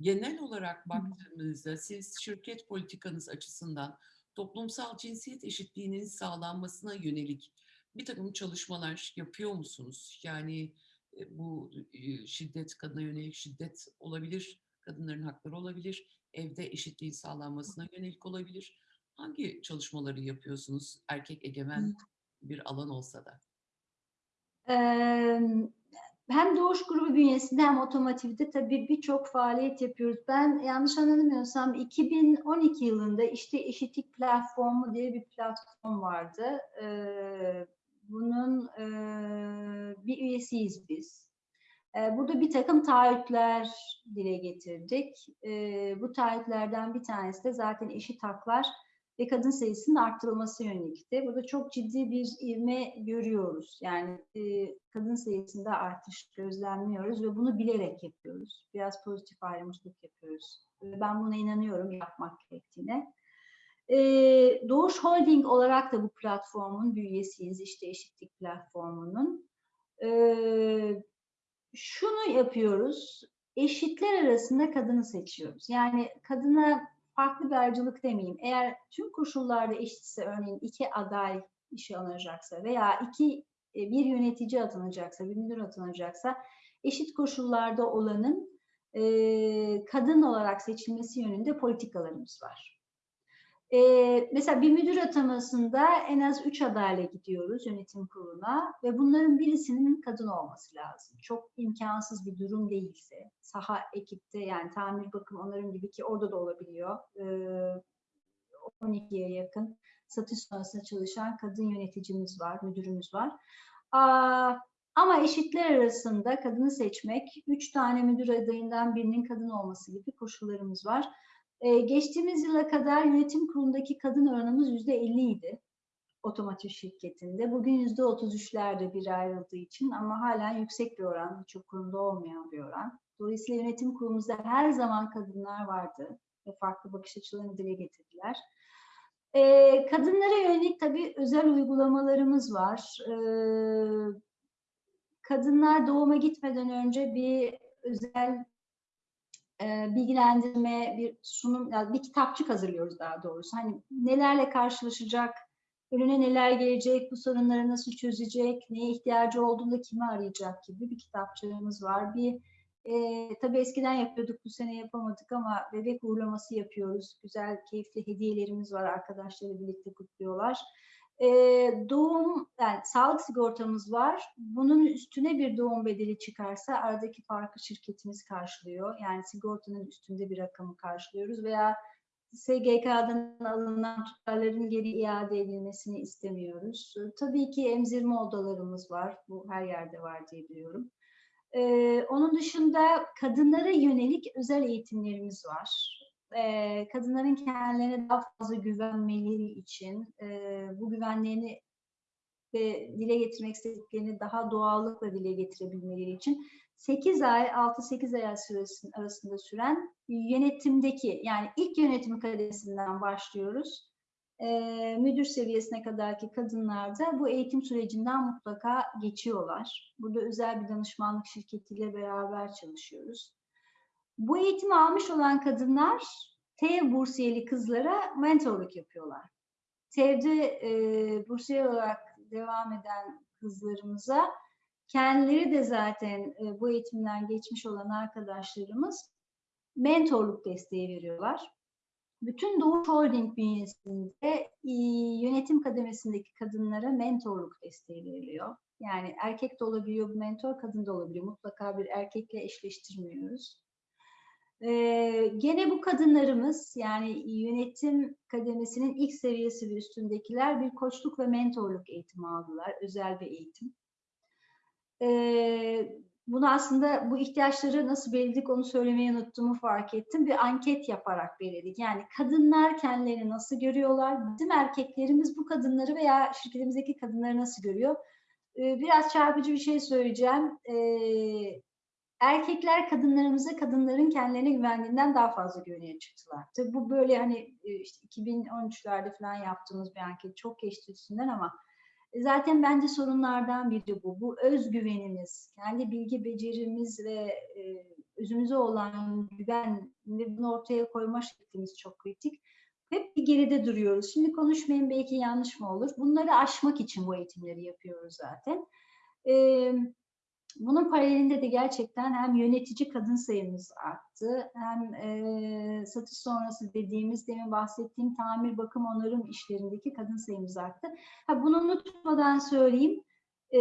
genel olarak baktığımızda siz şirket politikanız açısından toplumsal cinsiyet eşitliğinin sağlanmasına yönelik bir takım çalışmalar yapıyor musunuz? Yani e, bu e, şiddet, kadına yönelik şiddet olabilir, kadınların hakları olabilir, evde eşitliğin sağlanmasına yönelik olabilir. Hangi çalışmaları yapıyorsunuz erkek egemen bir alan olsa da? Hem Doğuş Grubu bünyesinde hem otomotivde tabii birçok faaliyet yapıyoruz. Ben yanlış anlamıyorsam 2012 yılında işte Eşitlik Platformu diye bir platform vardı. Bunun eee, bir üyesiyiz biz. Burada bir takım taahhütler dile getirdik. Bu taahhütlerden bir tanesi de zaten eşit haklar ve kadın sayısının arttırılması yönelikti. Burada çok ciddi bir ivme görüyoruz. Yani kadın sayısında artış gözlemliyoruz ve bunu bilerek yapıyoruz. Biraz pozitif ayrımcılık yapıyoruz. Ben buna inanıyorum yapmak gerektiğine. Doğuş Holding olarak da bu platformun bir üyesiyiz. İşte eşitlik platformunun. Şunu yapıyoruz. Eşitler arasında kadını seçiyoruz. Yani kadına farklı bir ayrıcalık demeyeyim. Eğer tüm koşullarda eşitse örneğin iki aday işe alınacaksa veya iki e, bir yönetici atanacaksa, bir müdür atanacaksa eşit koşullarda olanın e, kadın olarak seçilmesi yönünde politikalarımız var. E, mesela bir müdür atamasında en az üç adayla gidiyoruz yönetim kuruluna ve bunların birisinin kadın olması lazım. Çok imkansız bir durum değilse, saha ekipte yani tamir bakım onarım gibi ki orada da olabiliyor. E, 12'ye yakın satış sonrasında çalışan kadın yöneticimiz var, müdürümüz var. Aa, ama eşitler arasında kadını seçmek, üç tane müdür adayından birinin kadın olması gibi koşullarımız var. Ee, geçtiğimiz yıla kadar yönetim kurulundaki kadın oranımız yüzde 50 idi otomotiv şirketinde. Bugün yüzde 33'lerde bir ayrıldığı için ama hala yüksek bir oran, birçok kurumda olmayan bir oran. Dolayısıyla yönetim kurulumuzda her zaman kadınlar vardı ve farklı bakış açılarını dile getirdiler. Ee, kadınlara yönelik tabii özel uygulamalarımız var. Ee, kadınlar doğuma gitmeden önce bir özel e, bilgilendirme, bir sunum, yani bir kitapçık hazırlıyoruz daha doğrusu. Hani nelerle karşılaşacak, önüne neler gelecek, bu sorunları nasıl çözecek, neye ihtiyacı olduğunda kimi arayacak gibi bir kitapçığımız var. Bir e, tabii eskiden yapıyorduk, bu sene yapamadık ama bebek uğurlaması yapıyoruz. Güzel, keyifli hediyelerimiz var, arkadaşlarla birlikte kutluyorlar. E, doğum, yani sağlık sigortamız var. Bunun üstüne bir doğum bedeli çıkarsa aradaki farkı şirketimiz karşılıyor. Yani sigortanın üstünde bir rakamı karşılıyoruz veya SGK'dan alınan tutarların geri iade edilmesini istemiyoruz. Tabii ki emzirme odalarımız var. Bu her yerde var diye biliyorum. Ee, onun dışında kadınlara yönelik özel eğitimlerimiz var. Ee, kadınların kendilerine daha fazla güvenmeleri için, e, bu güvenlerini ve dile getirmek istediklerini daha doğallıkla dile getirebilmeleri için 8 ay, 6-8 ay arasında, arasında süren yönetimdeki yani ilk yönetim kademesinden başlıyoruz. Ee, müdür seviyesine kadarki kadınlar da bu eğitim sürecinden mutlaka geçiyorlar. Burada özel bir danışmanlık şirketiyle beraber çalışıyoruz. Bu eğitimi almış olan kadınlar TEV bursiyeli kızlara mentorluk yapıyorlar. TEV'de e, bursiyer olarak devam eden kızlarımıza kendileri de zaten e, bu eğitimden geçmiş olan arkadaşlarımız mentorluk desteği veriyorlar. Bütün Doğuş Holding bünyesinde e, yönetim kademesindeki kadınlara mentorluk desteği veriliyor. Yani erkek de olabiliyor bu mentor, kadın da olabiliyor. Mutlaka bir erkekle eşleştirmiyoruz. Ee, gene bu kadınlarımız yani yönetim kademesinin ilk seviyesi ve üstündekiler bir koçluk ve mentorluk eğitimi aldılar. Özel bir eğitim. Ee, bunu aslında bu ihtiyaçları nasıl belirledik onu söylemeyi unuttuğumu fark ettim. Bir anket yaparak belirledik. Yani kadınlar kendilerini nasıl görüyorlar? Bizim erkeklerimiz bu kadınları veya şirketimizdeki kadınları nasıl görüyor? Ee, biraz çarpıcı bir şey söyleyeceğim. Ee, erkekler kadınlarımıza kadınların kendilerine güvendiğinden daha fazla güveniye çıktılar. Tabii bu böyle hani işte 2013'lerde falan yaptığımız bir anket çok geçti üstünden ama zaten bence sorunlardan biri bu. Bu özgüvenimiz, kendi bilgi becerimiz ve e, özümüze olan güven ve bunu ortaya koyma şeklimiz çok kritik. Hep bir geride duruyoruz. Şimdi konuşmayın belki yanlış mı olur. Bunları aşmak için bu eğitimleri yapıyoruz zaten. Evet bunun paralelinde de gerçekten hem yönetici kadın sayımız arttı, hem e, satış sonrası dediğimiz, demin bahsettiğim tamir, bakım, onarım işlerindeki kadın sayımız arttı. Ha, bunu unutmadan söyleyeyim, e,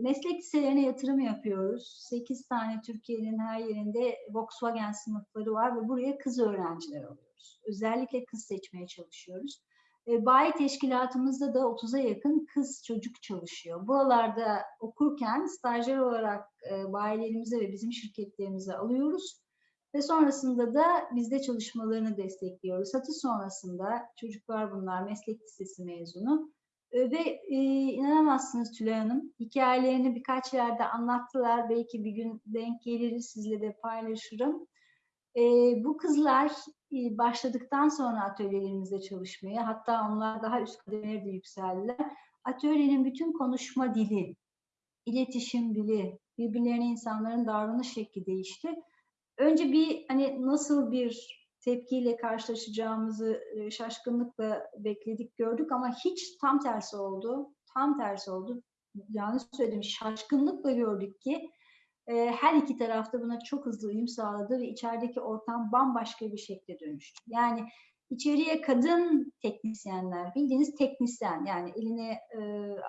meslek liselerine yatırım yapıyoruz. 8 tane Türkiye'nin her yerinde Volkswagen sınıfları var ve buraya kız öğrenciler alıyoruz. Özellikle kız seçmeye çalışıyoruz. E, bayi teşkilatımızda da 30'a yakın kız çocuk çalışıyor. Buralarda okurken stajyer olarak e, bayilerimize ve bizim şirketlerimize alıyoruz. Ve sonrasında da bizde çalışmalarını destekliyoruz. Satış sonrasında çocuklar bunlar meslek lisesi mezunu. E, ve e, inanamazsınız Tülay Hanım, hikayelerini birkaç yerde anlattılar. Belki bir gün denk geliriz sizle de paylaşırım. E, bu kızlar e, başladıktan sonra atölyelerimizde çalışmaya, hatta onlar daha üst kademelerde yükseldiler. Atölyenin bütün konuşma dili, iletişim dili, birbirlerine insanların davranış şekli değişti. Önce bir hani nasıl bir tepkiyle karşılaşacağımızı şaşkınlıkla bekledik, gördük ama hiç tam tersi oldu. Tam tersi oldu. Yanlış söyledim, şaşkınlıkla gördük ki her iki tarafta buna çok hızlı uyum sağladı ve içerideki ortam bambaşka bir şekilde dönüştü. Yani içeriye kadın teknisyenler, bildiğiniz teknisyen yani eline e,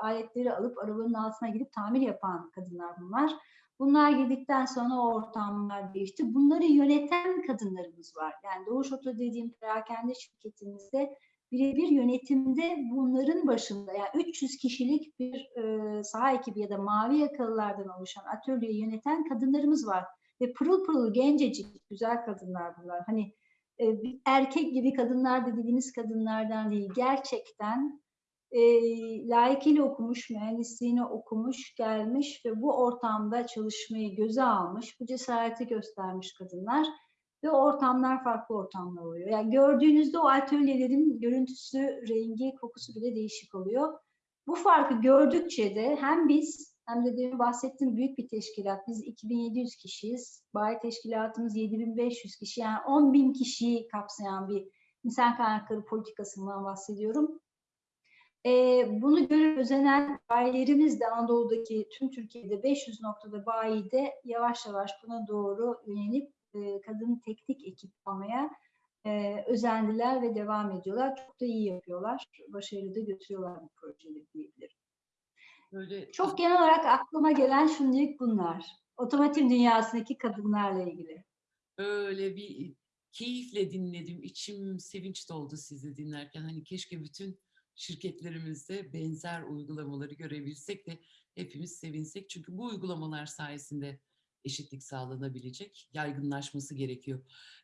aletleri alıp arabanın altına gidip tamir yapan kadınlar bunlar. Bunlar girdikten sonra o ortamlar değişti. Bunları yöneten kadınlarımız var. Yani Doğuş Oto dediğim perakende şirketimizde birebir yönetimde bunların başında yani 300 kişilik bir e, saha ekibi ya da mavi yakalılardan oluşan atölyeyi yöneten kadınlarımız var. Ve pırıl pırıl gencecik güzel kadınlar bunlar. Hani e, erkek gibi kadınlar da dediğimiz kadınlardan değil. Gerçekten e, layıkıyla okumuş, mühendisliğini okumuş, gelmiş ve bu ortamda çalışmayı göze almış, bu cesareti göstermiş kadınlar ve ortamlar farklı ortamlar oluyor. Yani gördüğünüzde o atölyelerin görüntüsü, rengi, kokusu bile değişik oluyor. Bu farkı gördükçe de hem biz hem de demin bahsettiğim büyük bir teşkilat. Biz 2700 kişiyiz. Bayi teşkilatımız 7500 kişi. Yani 10 bin kişiyi kapsayan bir insan kaynakları politikasından bahsediyorum. Ee, bunu görüp özenen bayilerimiz de Anadolu'daki tüm Türkiye'de 500 noktada bayide yavaş yavaş buna doğru yönelip e, kadın teknik ekip almaya e, özendiler ve devam ediyorlar. Çok da iyi yapıyorlar. Başarılı da götürüyorlar bu projeleri diyebilirim. Böyle... Çok genel olarak aklıma gelen şimdilik bunlar. Otomotiv dünyasındaki kadınlarla ilgili. Öyle bir keyifle dinledim. İçim sevinç doldu sizi dinlerken. Hani keşke bütün şirketlerimizde benzer uygulamaları görebilsek de hepimiz sevinsek. Çünkü bu uygulamalar sayesinde eşitlik sağlanabilecek, yaygınlaşması gerekiyor.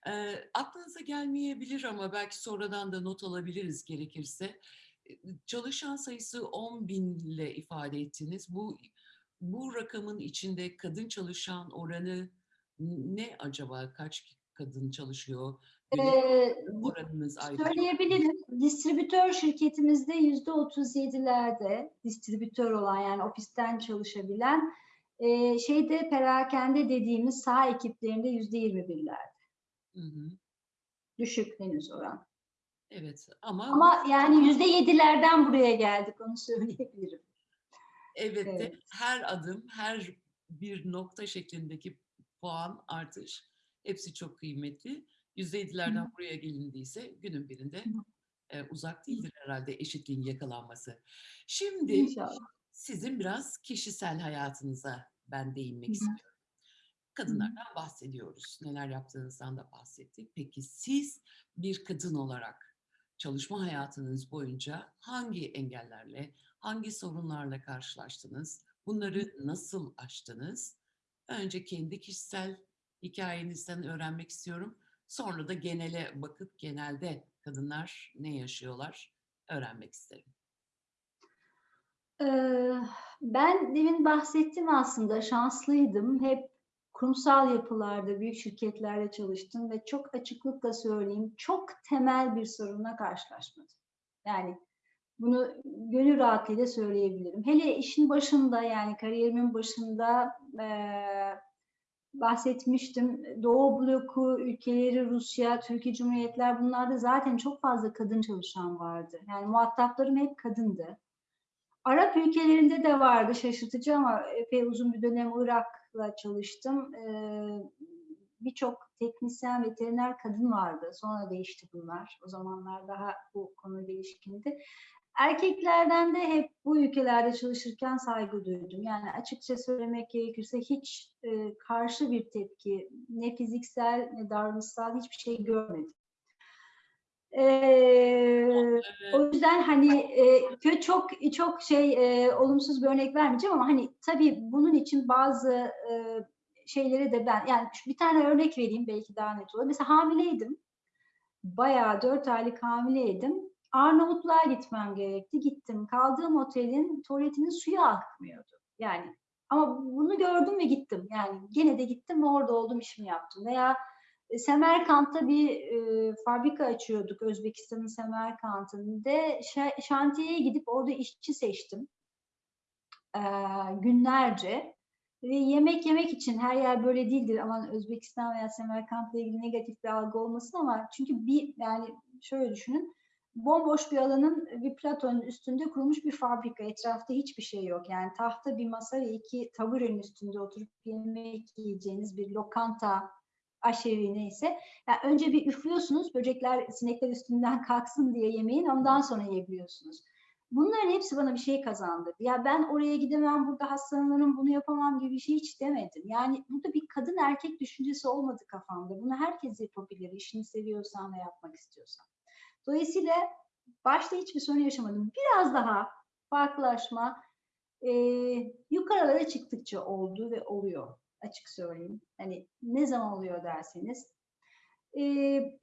E, aklınıza gelmeyebilir ama belki sonradan da not alabiliriz gerekirse. çalışan sayısı 10 bin ile ifade ettiniz. Bu bu rakamın içinde kadın çalışan oranı ne acaba? Kaç kadın çalışıyor? Ee, oranınız ayrı. Söyleyebilirim. Distribütör şirketimizde yüzde 37'lerde distribütör olan yani ofisten çalışabilen e, şeyde perakende dediğimiz saha ekiplerinde yüzde 21'lerde. Hı hı. Düşük henüz oran. Evet ama, Ama yani yüzde 7'lerden buraya geldik onu söyleyebilirim. evet de evet. her adım, her bir nokta şeklindeki puan artış hepsi çok kıymetli. %7'lerden buraya gelindiyse günün birinde e, uzak değildir herhalde eşitliğin yakalanması. Şimdi İnşallah. Sizin biraz kişisel hayatınıza ben değinmek Hı hı. istiyorum. Kadınlardan bahsediyoruz. Neler yaptığınızdan da bahsettik. Peki siz bir kadın olarak çalışma hayatınız boyunca hangi engellerle, hangi sorunlarla karşılaştınız? Bunları nasıl aştınız? Önce kendi kişisel hikayenizden öğrenmek istiyorum. Sonra da genele bakıp genelde kadınlar ne yaşıyorlar öğrenmek isterim. Ben demin bahsettim aslında şanslıydım. Hep kurumsal yapılarda, büyük şirketlerde çalıştım ve çok açıklıkla söyleyeyim çok temel bir sorunla karşılaşmadım. Yani bunu gönül rahatlığıyla söyleyebilirim. Hele işin başında yani kariyerimin başında eee, bahsetmiştim. Doğu bloku ülkeleri, Rusya, Türkiye Cumhuriyetler bunlarda zaten çok fazla kadın çalışan vardı. Yani muhataplarım hep kadındı. Arap ülkelerinde de vardı şaşırtıcı ama epey uzun bir dönem Irak'la çalıştım. Ee, Birçok teknisyen, veteriner kadın vardı. Sonra değişti bunlar. O zamanlar daha bu konu değişkindi. Erkeklerden de hep bu ülkelerde çalışırken saygı duydum. Yani açıkça söylemek gerekirse hiç e, karşı bir tepki, ne fiziksel ne davranışsal hiçbir şey görmedim. Ee, o yüzden hani e, çok çok şey e, olumsuz bir örnek vermeyeceğim ama hani tabii bunun için bazı e, şeyleri de ben yani bir tane örnek vereyim belki daha net olur. Mesela hamileydim. Bayağı dört aylık hamileydim. Arnavutluğa gitmem gerekti. Gittim. Kaldığım otelin tuvaletinin suyu akmıyordu. Yani ama bunu gördüm ve gittim. Yani gene de gittim ve orada oldum işimi yaptım. Veya Semerkant'ta bir e, fabrika açıyorduk Özbekistan'ın Semerkant'ında. Şa- şantiyeye gidip orada işçi seçtim. E, günlerce. Ve yemek yemek için her yer böyle değildir. Aman Özbekistan veya Semerkant'la ilgili negatif bir algı olmasın ama çünkü bir yani şöyle düşünün. Bomboş bir alanın bir platonun üstünde kurulmuş bir fabrika. Etrafta hiçbir şey yok. Yani tahta bir masa ve iki taburenin üstünde oturup yemek yiyeceğiniz bir lokanta, aşevi neyse. Yani önce bir üflüyorsunuz, böcekler, sinekler üstünden (laughs) kalksın diye yemeğin, ondan sonra yiyebiliyorsunuz. Bunların hepsi bana bir şey kazandırdı. Ya ben oraya gidemem, burada hastalanırım, bunu yapamam gibi bir şey hiç demedim. Yani burada bir kadın erkek düşüncesi olmadı kafamda. Bunu herkes yapabilir, işini seviyorsan ve yapmak istiyorsan. Dolayısıyla başta hiçbir sorun yaşamadım. Biraz daha farklılaşma e, yukarılara çıktıkça oldu ve oluyor açık söyleyeyim. Hani ne zaman oluyor derseniz. E,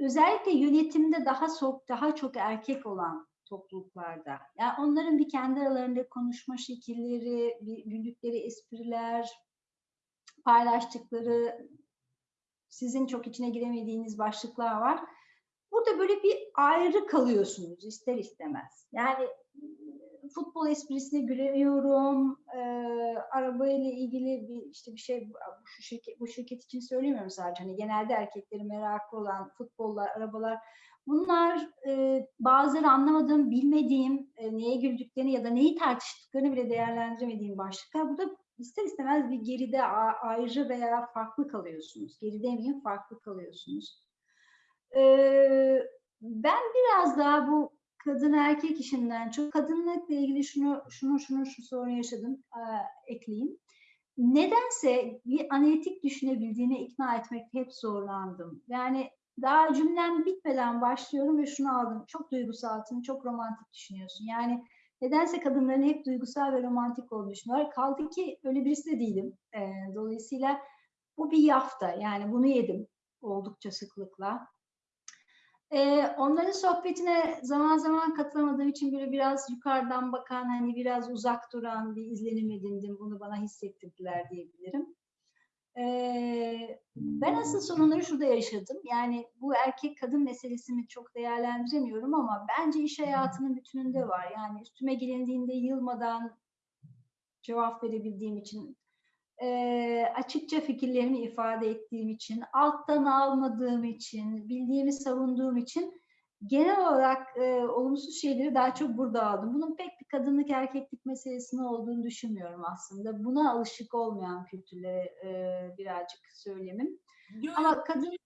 özellikle yönetimde daha çok daha çok erkek olan topluluklarda. Yani onların bir kendi aralarında konuşma şekilleri, güldükleri espriler, paylaştıkları sizin çok içine giremediğiniz başlıklar var. Burada böyle bir ayrı kalıyorsunuz ister istemez. Yani futbol esprisine gülemiyorum. E, arabayla ilgili bir işte bir şey bu şirket bu şirket için söylemiyorum sadece. Hani genelde erkeklerin merakı olan futbollar, arabalar bunlar e, bazıları anlamadığım, bilmediğim, e, neye güldüklerini ya da neyi tartıştıklarını bile değerlendiremediğim başlıklar. Burada ister istemez bir geride ayrı veya farklı kalıyorsunuz. Geri demeyeyim farklı kalıyorsunuz. Ee, ben biraz daha bu kadın erkek işinden çok kadınlıkla ilgili şunu şunu şunu şu sorun yaşadım e, ekleyeyim. Nedense bir analitik düşünebildiğine ikna etmekte hep zorlandım. Yani daha cümlem bitmeden başlıyorum ve şunu aldım. Çok duygusalsın, çok romantik düşünüyorsun. Yani nedense kadınların hep duygusal ve romantik olduğunu düşünüyorlar. Kaldı ki öyle birisi de değilim. Ee, dolayısıyla bu bir yafta. Yani bunu yedim oldukça sıklıkla. Ee, onların sohbetine zaman zaman katılamadığım için böyle biraz yukarıdan bakan, hani biraz uzak duran bir izlenim edindim. Bunu bana hissettirdiler diyebilirim. Ee, ben asıl sorunları şurada yaşadım. Yani bu erkek kadın meselesini çok değerlendiremiyorum ama bence iş hayatının bütününde var. Yani üstüme gelindiğinde yılmadan cevap verebildiğim için, e, açıkça fikirlerimi ifade ettiğim için, alttan almadığım için, bildiğimi savunduğum için genel olarak e, olumsuz şeyleri daha çok burada aldım. Bunun pek bir kadınlık erkeklik meselesinin olduğunu düşünmüyorum aslında. Buna alışık olmayan kültürlere e, birazcık söylemim. Yok, Ama kadın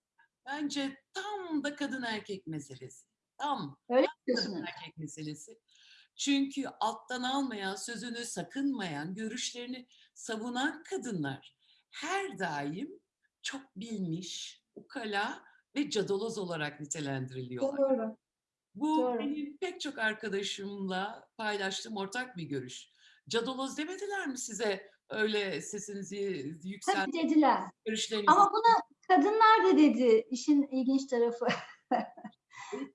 bence tam da kadın erkek meselesi. Tam öyle kadın diyorsunuz. erkek meselesi. Çünkü alttan almayan, sözünü sakınmayan, görüşlerini savunan kadınlar her daim çok bilmiş, ukala ve cadaloz olarak nitelendiriliyorlar. Doğru. Bu Doğru. benim pek çok arkadaşımla paylaştığım ortak bir görüş. Cadaloz demediler mi size öyle sesinizi Tabii yükseltip dediler. görüşlerinizi Ama buna kadınlar da dedi işin ilginç tarafı. (laughs)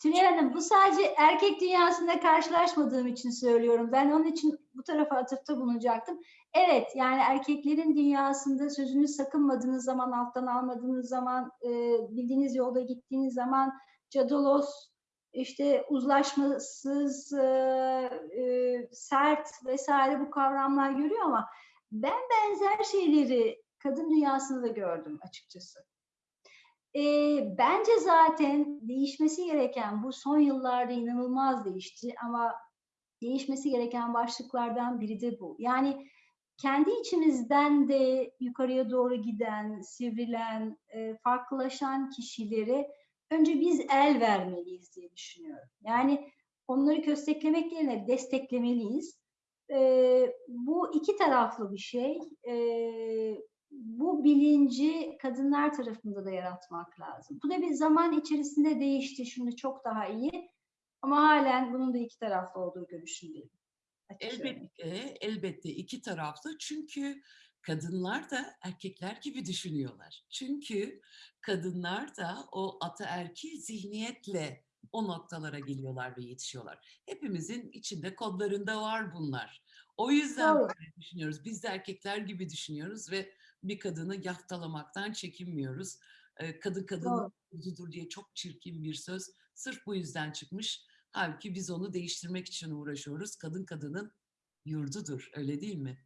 Tülay Hanım bu sadece erkek dünyasında karşılaşmadığım için söylüyorum. Ben onun için bu tarafa atıfta bulunacaktım. Evet yani erkeklerin dünyasında sözünü sakınmadığınız zaman, alttan almadığınız zaman, e, bildiğiniz yolda gittiğiniz zaman cadaloz, işte uzlaşmasız, e, e, sert vesaire bu kavramlar görüyor ama ben benzer şeyleri kadın dünyasında da gördüm açıkçası. E, bence zaten değişmesi gereken bu son yıllarda inanılmaz değişti ama değişmesi gereken başlıklardan biri de bu. Yani kendi içimizden de yukarıya doğru giden, sivrilen, e, farklılaşan kişileri önce biz el vermeliyiz diye düşünüyorum. Yani onları kösteklemek yerine desteklemeliyiz. E, bu iki taraflı bir şey. E, bu bilinci kadınlar tarafında da yaratmak lazım. Bu da bir zaman içerisinde değişti. Şimdi çok daha iyi. Ama halen bunun da iki taraflı olduğu görüşündeyim. Elbette, elbette iki taraflı. Çünkü kadınlar da erkekler gibi düşünüyorlar. Çünkü kadınlar da o ataerkil zihniyetle o noktalara geliyorlar ve yetişiyorlar. Hepimizin içinde kodlarında var bunlar. O yüzden böyle düşünüyoruz. Biz de erkekler gibi düşünüyoruz ve bir kadını yaftalamaktan çekinmiyoruz. Ee, Kadın kadının yurdudur diye çok çirkin bir söz. Sırf bu yüzden çıkmış. Halbuki biz onu değiştirmek için uğraşıyoruz. Kadın kadının yurdudur, öyle değil mi?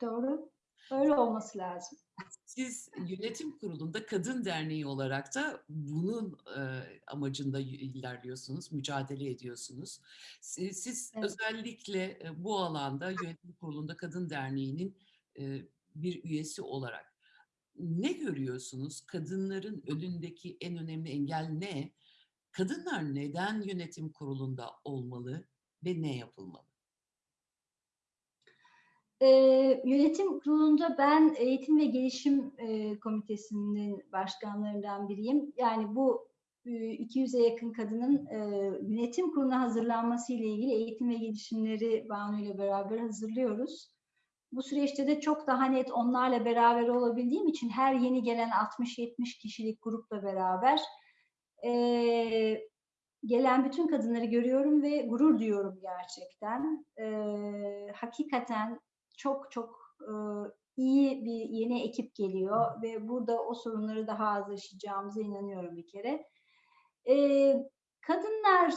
Doğru. Öyle olması lazım. Siz yönetim kurulunda kadın derneği olarak da bunun e, amacında ilerliyorsunuz, mücadele ediyorsunuz. Siz, siz Evet. özellikle e, bu alanda yönetim kurulunda kadın derneğinin e, bir üyesi olarak ne görüyorsunuz? Kadınların önündeki en önemli engel ne? Kadınlar neden yönetim kurulunda olmalı ve ne yapılmalı? Ee, yönetim kurulunda ben eğitim ve gelişim e, komitesinin başkanlarından biriyim. Yani bu e, 200'e yakın kadının e, yönetim kuruluna hazırlanması ile ilgili eğitim ve gelişimleri Banu ile beraber hazırlıyoruz. Bu süreçte de çok daha net onlarla beraber olabildiğim için her yeni gelen 60-70 kişilik grupla beraber e, gelen bütün kadınları görüyorum ve gurur duyuyorum gerçekten. E, hakikaten çok çok e, iyi bir yeni ekip geliyor ve burada o sorunları daha az yaşayacağımıza inanıyorum bir kere. E, kadınlar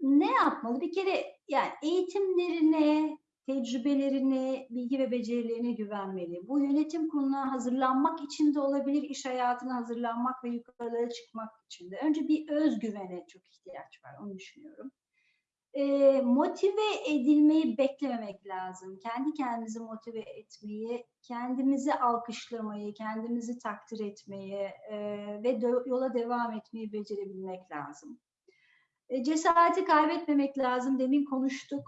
ne yapmalı? Bir kere yani eğitimlerine, tecrübelerine, bilgi ve becerilerine güvenmeli. Bu yönetim kuruluna hazırlanmak için de olabilir, iş hayatına hazırlanmak ve yukarılara çıkmak için de. Önce bir özgüvene çok ihtiyaç var, onu düşünüyorum. E, motive edilmeyi beklememek lazım. Kendi kendimizi motive etmeyi, kendimizi alkışlamayı, kendimizi takdir etmeyi e, ve de- yola devam etmeyi becerebilmek lazım. E, cesareti kaybetmemek lazım. Demin konuştuk.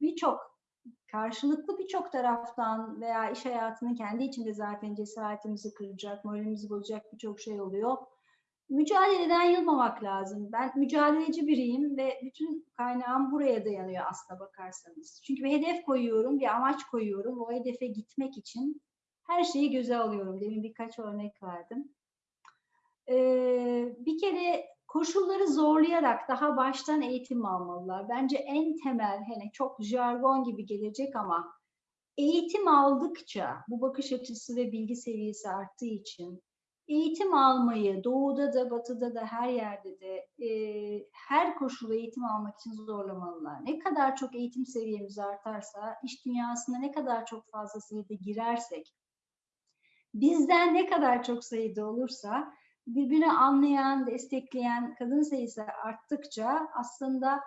Birçok karşılıklı birçok taraftan veya iş hayatının kendi içinde zaten cesaretimizi kıracak, moralimizi bozacak birçok şey oluyor. Mücadeleden yılmamak lazım. Ben mücadeleci biriyim ve bütün kaynağım buraya dayanıyor aslına bakarsanız. Çünkü bir hedef koyuyorum, bir amaç koyuyorum. O hedefe gitmek için her şeyi göze alıyorum. Demin birkaç örnek verdim. Ee, bir kere koşulları zorlayarak daha baştan eğitim almalılar. Bence en temel, hani çok jargon gibi gelecek ama eğitim aldıkça bu bakış açısı ve bilgi seviyesi arttığı için eğitim almayı doğuda da batıda da her yerde de e, her koşulda eğitim almak için zorlamalılar. Ne kadar çok eğitim seviyemiz artarsa, iş dünyasına ne kadar çok fazla sayıda girersek, bizden ne kadar çok sayıda olursa birbirini anlayan, destekleyen kadın sayısı arttıkça aslında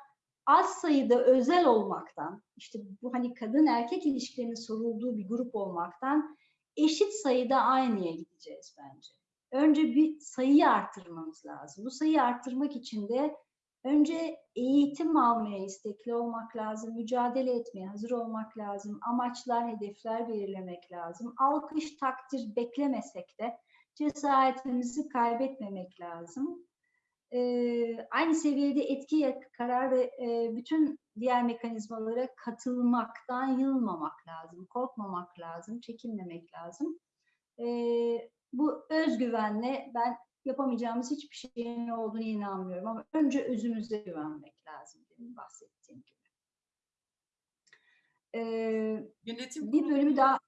az sayıda özel olmaktan, işte bu hani kadın erkek ilişkilerinin sorulduğu bir grup olmaktan eşit sayıda aynıya gideceğiz bence. Önce bir sayıyı arttırmamız lazım. Bu sayıyı arttırmak için de önce eğitim almaya istekli olmak lazım, mücadele etmeye hazır olmak lazım, amaçlar, hedefler belirlemek lazım. Alkış, takdir beklemesek de cesaretimizi kaybetmemek lazım. Ee, aynı seviyede etki, karar ve e, bütün diğer mekanizmalara katılmaktan yılmamak lazım, korkmamak lazım, çekinmemek lazım. Ee, bu özgüvenle ben yapamayacağımız hiçbir şeyin olduğunu inanmıyorum ama önce özümüze güvenmek lazım benim bahsettiğim gibi. Ee, Yönetim bir bölümü daha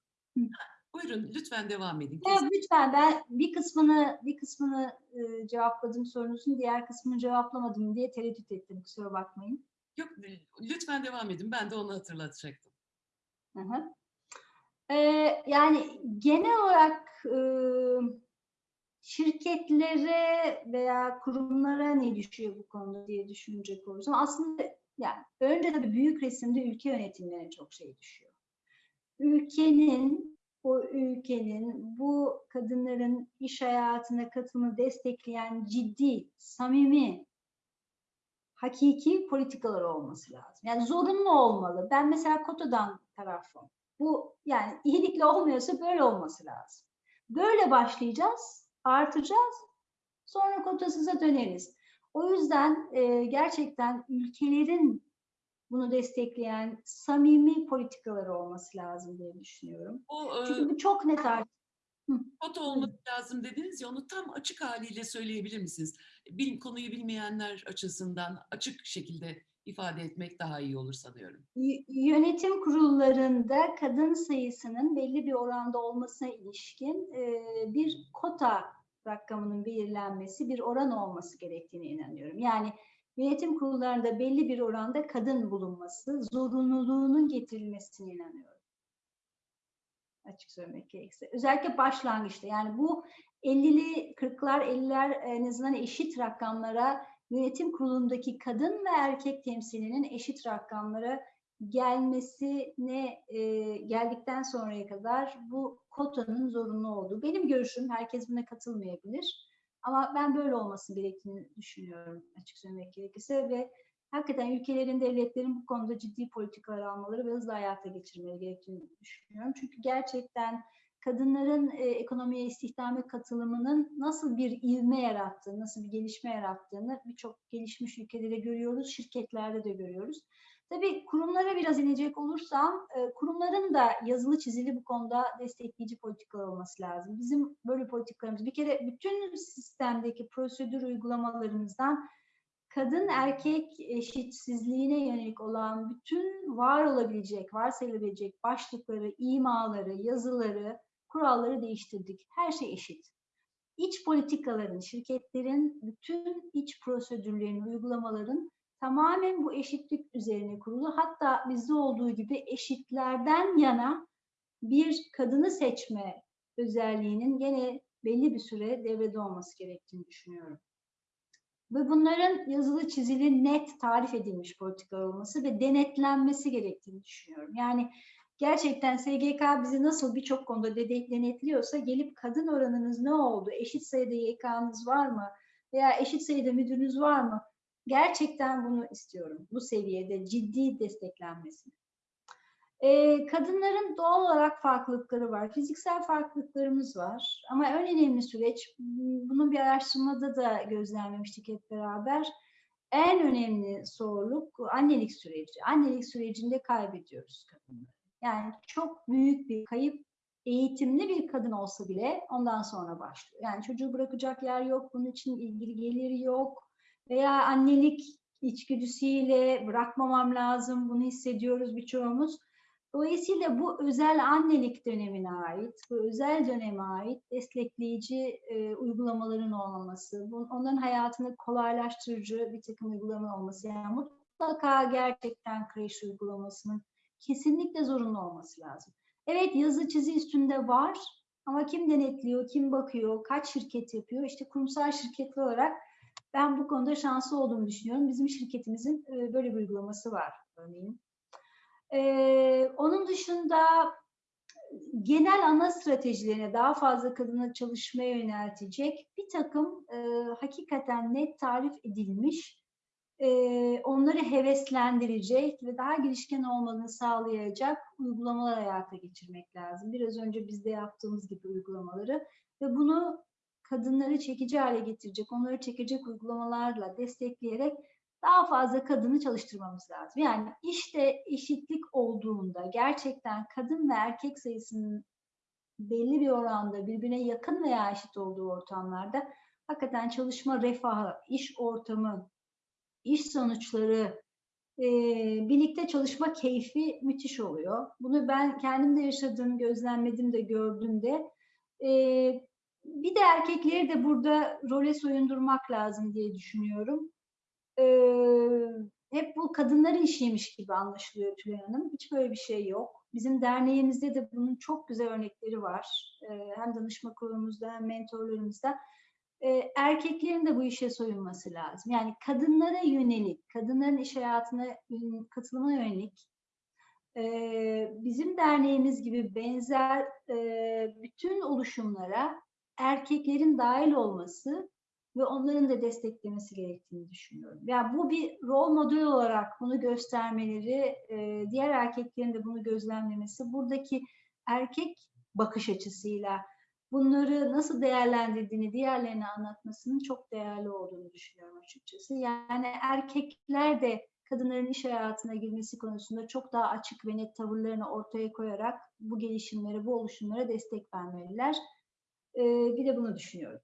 Buyurun lütfen devam edin. Ya lütfen ben bir kısmını bir kısmını e, cevapladım sorunuzun diğer kısmını cevaplamadım diye tereddüt ettim kusura bakmayın. Yok lütfen devam edin. Ben de onu hatırlatacaktım. Hı hı. Ee, yani genel olarak e, şirketlere veya kurumlara ne düşüyor bu konuda diye düşünecek olursam aslında yani önce tabii büyük resimde ülke yönetimlerine çok şey düşüyor. Ülkenin ülkenin bu kadınların iş hayatına katılımını destekleyen ciddi, samimi, hakiki politikalar olması lazım. Yani zorunlu olmalı. Ben mesela kotadan tarafım. Bu yani iyilikle olmuyorsa böyle olması lazım. Böyle başlayacağız, artacağız. Sonra kotasıza döneriz. O yüzden e, gerçekten ülkelerin bunu destekleyen samimi politikaları olması lazım diye düşünüyorum. O e, Çünkü bu çok net artık. kota olması lazım dediniz ya onu tam açık haliyle söyleyebilir misiniz? Bil, konuyu bilmeyenler açısından açık şekilde ifade etmek daha iyi olur sanıyorum. Y- Yönetim kurullarında kadın sayısının belli bir oranda olmasına ilişkin e, bir kota rakamının belirlenmesi, bir oran olması gerektiğine inanıyorum. Yani yönetim kurullarında belli bir oranda kadın bulunması, zorunluluğunun getirilmesine inanıyorum. Açık söylemek gerekirse. Özellikle başlangıçta yani bu 50'li 40'lar 50'ler en azından eşit rakamlara yönetim kurulundaki kadın ve erkek temsilinin eşit rakamlara gelmesine e, geldikten sonraya kadar bu kotanın zorunlu olduğu. Benim görüşüm, herkes buna katılmayabilir. Ama ben böyle olması gerektiğini düşünüyorum açık söylemek gerekirse ve hakikaten ülkelerin, devletlerin bu konuda ciddi politikalar almaları ve hızlı hayata geçirmeleri gerektiğini düşünüyorum. Çünkü gerçekten kadınların e, ekonomiye, istihdame katılımının nasıl bir ivme yarattığını, nasıl bir gelişme yarattığını birçok gelişmiş ülkelerde görüyoruz, şirketlerde de görüyoruz. Tabii kurumlara biraz inecek olursam, e, kurumların da yazılı çizili bu konuda destekleyici politikalar olması lazım. Bizim böyle politikalarımız, bir kere bütün sistemdeki prosedür uygulamalarımızdan kadın erkek eşitsizliğine yönelik olan bütün var olabilecek, varsayılabilecek başlıkları, imaları, yazıları, kuralları değiştirdik. Her şey eşit. İç politikaların, şirketlerin, bütün iç prosedürlerin, uygulamaların tamamen bu eşitlik üzerine kurulu. Hatta bizde olduğu gibi eşitlerden yana bir kadını seçme özelliğinin gene belli bir süre devrede olması gerektiğini düşünüyorum. Ve bunların yazılı çizili net tarif edilmiş politikalar olması ve denetlenmesi gerektiğini düşünüyorum. Yani gerçekten SGK bizi nasıl birçok konuda denetliyorsa gelip kadın oranınız ne oldu, eşit sayıda YK'nız var mı veya eşit sayıda müdürünüz var mı? Gerçekten bunu istiyorum. Bu seviyede ciddi desteklenmesini. Ee, kadınların doğal olarak farklılıkları var. Fiziksel farklılıklarımız var. Ama en önemli süreç, bunun bir araştırmada da gözlemlemiştik hep beraber. En önemli zorluk annelik süreci. Annelik sürecinde kaybediyoruz kadınları. Yani çok büyük bir kayıp eğitimli bir kadın olsa bile ondan sonra başlıyor. Yani çocuğu bırakacak yer yok, bunun için ilgili geliri yok. Veya annelik içgüdüsüyle bırakmamam lazım, bunu hissediyoruz birçoğumuz. Dolayısıyla bu özel annelik dönemine ait, bu özel döneme ait destekleyici e, uygulamaların olmaması, bu, onların hayatını kolaylaştırıcı bir takım uygulama olması, yani mutlaka gerçekten kreş uygulamasının kesinlikle zorunlu olması lazım. Evet yazı çizi üstünde var ama kim denetliyor, kim bakıyor, kaç şirket yapıyor? İşte kurumsal şirketli olarak ben bu konuda şanslı olduğumu düşünüyorum. Bizim şirketimizin e, böyle bir uygulaması var örneğin. Ee, onun dışında genel ana stratejilerine daha fazla kadına çalışmaya yöneltecek bir takım e, hakikaten net tarif edilmiş, e, onları heveslendirecek ve daha girişken olmalarını sağlayacak uygulamalar hayata geçirmek lazım. Biraz önce bizde yaptığımız gibi uygulamaları ve bunu kadınları çekici hale getirecek, onları çekecek uygulamalarla destekleyerek daha fazla kadını çalıştırmamız lazım. Yani işte eşitlik olduğunda gerçekten kadın ve erkek sayısının belli bir oranda birbirine yakın veya eşit olduğu ortamlarda hakikaten çalışma refahı, iş ortamı, iş sonuçları, e, birlikte çalışma keyfi müthiş oluyor. Bunu ben kendim de yaşadım, gözlemledim de gördüm de. E, bir de erkekleri de burada role soyundurmak lazım diye düşünüyorum e, hep bu kadınların işiymiş gibi anlaşılıyor Tülay Hanım. Hiç böyle bir şey yok. Bizim derneğimizde de bunun çok güzel örnekleri var. E, hem danışma kurulumuzda hem mentorlarımızda. E, erkeklerin de bu işe soyunması lazım. Yani kadınlara yönelik, kadınların iş hayatına katılımına yönelik e, bizim derneğimiz gibi benzer e, bütün oluşumlara erkeklerin dahil olması ve onların da desteklemesi gerektiğini düşünüyorum. Yani bu bir rol model olarak bunu göstermeleri, e, diğer erkeklerin de bunu gözlemlemesi, buradaki erkek bakış açısıyla bunları nasıl değerlendirdiğini diğerlerine anlatmasının çok değerli olduğunu düşünüyorum açıkçası. Yani erkekler de kadınların iş hayatına girmesi konusunda çok daha açık ve net tavırlarını ortaya koyarak bu gelişimlere, bu oluşumlara destek vermeliler. Bir de bunu düşünüyorum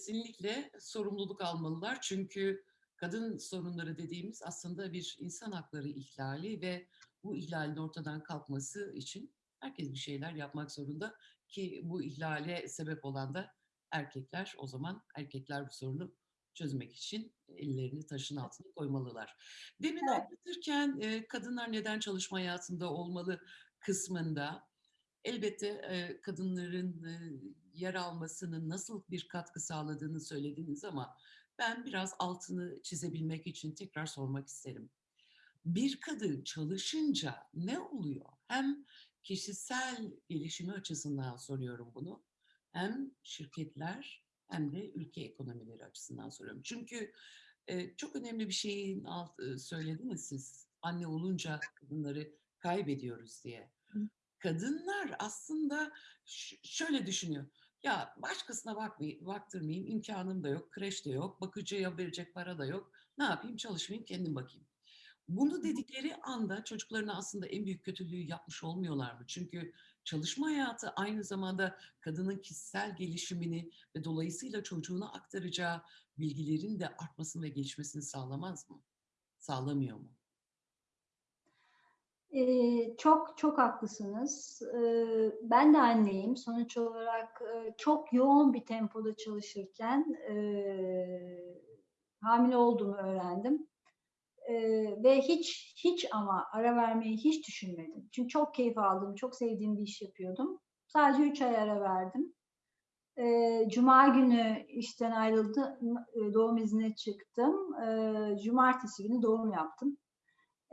kesinlikle sorumluluk almalılar. Çünkü kadın sorunları dediğimiz aslında bir insan hakları ihlali ve bu ihlalin ortadan kalkması için herkes bir şeyler yapmak zorunda ki bu ihlale sebep olan da erkekler. O zaman erkekler bu sorunu çözmek için ellerini taşın altına koymalılar. Demin evet. anlatırken kadınlar neden çalışma hayatında olmalı kısmında elbette kadınların yer almasının nasıl bir katkı sağladığını söylediniz ama ben biraz altını çizebilmek için tekrar sormak isterim. Bir kadın çalışınca ne oluyor? Hem kişisel gelişimi açısından soruyorum bunu. Hem şirketler hem de ülke ekonomileri açısından soruyorum. Çünkü çok önemli bir şeyin alt, söylediniz siz. Anne olunca kadınları kaybediyoruz diye kadınlar aslında şöyle düşünüyor. Ya başkasına bakmayayım, baktırmayayım, imkanım da yok, kreş de yok, bakıcıya verecek para da yok. Ne yapayım, çalışmayayım, kendim bakayım. Bunu dedikleri anda çocuklarına aslında en büyük kötülüğü yapmış olmuyorlar mı? Çünkü çalışma hayatı aynı zamanda kadının kişisel gelişimini ve dolayısıyla çocuğuna aktaracağı bilgilerin de artmasını ve gelişmesini sağlamaz mı? Sağlamıyor mu? Ee, çok çok haklısınız. Ee, ben de anneyim. Sonuç olarak çok yoğun bir tempoda çalışırken e, hamile olduğumu öğrendim. E, ve hiç hiç ama ara vermeyi hiç düşünmedim. Çünkü çok keyif aldım, çok sevdiğim bir iş yapıyordum. Sadece üç ay ara verdim. E, Cuma günü işten ayrıldım, doğum iznine çıktım. E, cumartesi günü doğum yaptım.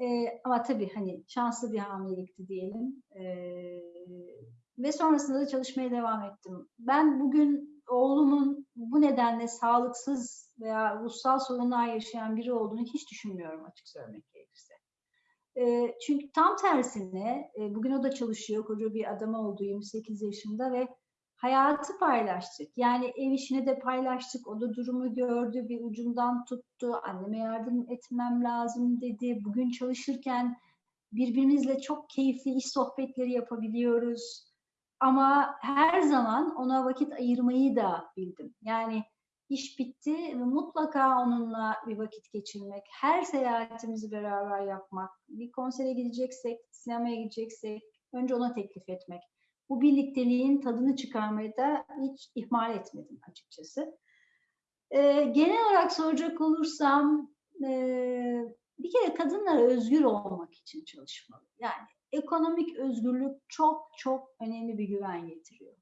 E, ama tabii hani şanslı bir hamilelikti diyelim. E, ve sonrasında da çalışmaya devam ettim. Ben bugün oğlumun bu nedenle sağlıksız veya ruhsal sorunlar yaşayan biri olduğunu hiç düşünmüyorum açık söylemek gerekirse. Çünkü tam tersine bugün o da çalışıyor, koca bir adam oldu 28 yaşında ve hayatı paylaştık. Yani ev işini de paylaştık. O da durumu gördü, bir ucundan tuttu. Anneme yardım etmem lazım dedi. Bugün çalışırken birbirimizle çok keyifli iş sohbetleri yapabiliyoruz. Ama her zaman ona vakit ayırmayı da bildim. Yani iş bitti ve mutlaka onunla bir vakit geçirmek, her seyahatimizi beraber yapmak, bir konsere gideceksek, sinemaya gideceksek önce ona teklif etmek. Bu birlikteliğin tadını çıkarmayı da hiç ihmal etmedim açıkçası. Ee, genel olarak soracak olursam e, bir kere kadınlar özgür olmak için çalışmalı. Yani ekonomik özgürlük çok çok önemli bir güven getiriyor.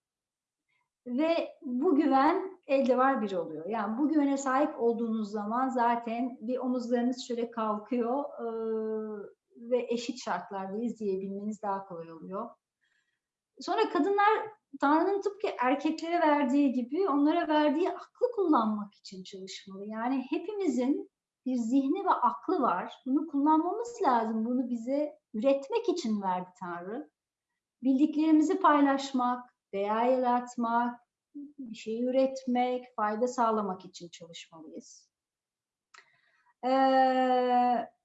Ve bu güven elde var bir oluyor. Yani bu güvene sahip olduğunuz zaman zaten bir omuzlarınız şöyle kalkıyor e, ve eşit şartlardayız diyebilmeniz daha kolay oluyor. Sonra kadınlar Tanrı'nın tıpkı erkeklere verdiği gibi onlara verdiği aklı kullanmak için çalışmalı. Yani hepimizin bir zihni ve aklı var. Bunu kullanmamız lazım. Bunu bize üretmek için verdi Tanrı. Bildiklerimizi paylaşmak, değer yaratmak, bir şey üretmek, fayda sağlamak için çalışmalıyız. Ee,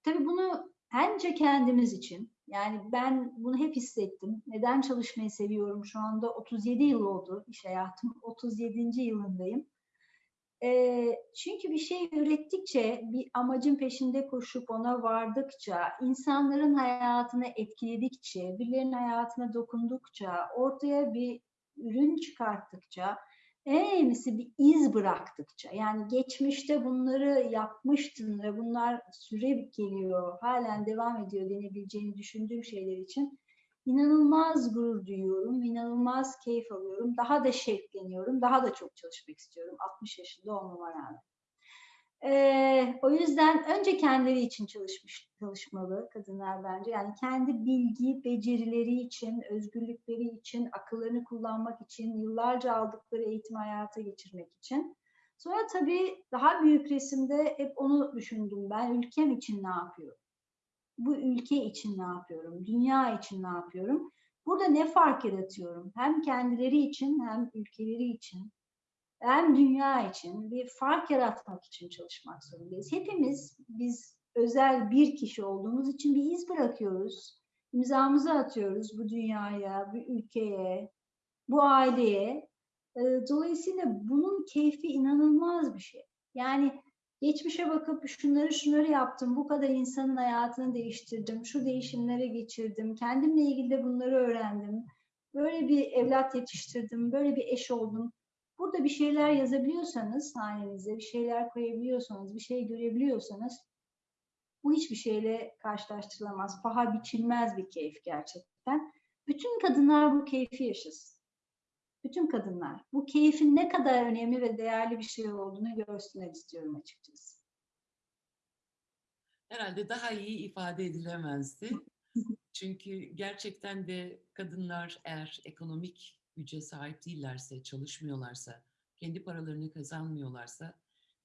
tabii bunu bence kendimiz için, yani ben bunu hep hissettim. Neden çalışmayı seviyorum? Şu anda 37 yıl oldu iş hayatım. 37. yılındayım. E, çünkü bir şey ürettikçe, bir amacın peşinde koşup ona vardıkça, insanların hayatını etkiledikçe, birilerinin hayatına dokundukça, ortaya bir ürün çıkarttıkça, en önemlisi bir iz bıraktıkça, yani geçmişte bunları yapmıştın ve bunlar süre geliyor, halen devam ediyor denebileceğini düşündüğüm şeyler için inanılmaz gurur duyuyorum, inanılmaz keyif alıyorum, daha da şevkleniyorum, daha da çok çalışmak istiyorum 60 yaşında olmama rağmen. Ee, o yüzden önce kendileri için çalışmış çalışmalı kadınlar bence. Yani kendi bilgi, becerileri için, özgürlükleri için, akıllarını kullanmak için, yıllarca aldıkları eğitim hayata geçirmek için. Sonra tabii daha büyük resimde hep onu düşündüm ben. Ülkem için ne yapıyorum? bu ülke için ne yapıyorum, dünya için ne yapıyorum? Burada ne fark yaratıyorum? Hem kendileri için hem ülkeleri için hem dünya için bir fark yaratmak için çalışmak zorundayız. Hepimiz biz özel bir kişi olduğumuz için bir iz bırakıyoruz. İmzamızı atıyoruz bu dünyaya, bu ülkeye, bu aileye. Dolayısıyla bunun keyfi inanılmaz bir şey. Yani geçmişe bakıp şunları şunları yaptım, bu kadar insanın hayatını değiştirdim, şu değişimlere geçirdim, kendimle ilgili de bunları öğrendim, böyle bir evlat yetiştirdim, böyle bir eş oldum. Burada bir şeyler yazabiliyorsanız hanenize, bir şeyler koyabiliyorsanız, bir şey görebiliyorsanız bu hiçbir şeyle karşılaştırılamaz. Paha biçilmez bir keyif gerçekten. Bütün kadınlar bu keyfi yaşasın bütün kadınlar bu keyfin ne kadar önemli ve değerli bir şey olduğunu görsünler istiyorum açıkçası. Herhalde daha iyi ifade edilemezdi. (laughs) Çünkü gerçekten de kadınlar eğer ekonomik güce sahip değillerse, çalışmıyorlarsa, kendi paralarını kazanmıyorlarsa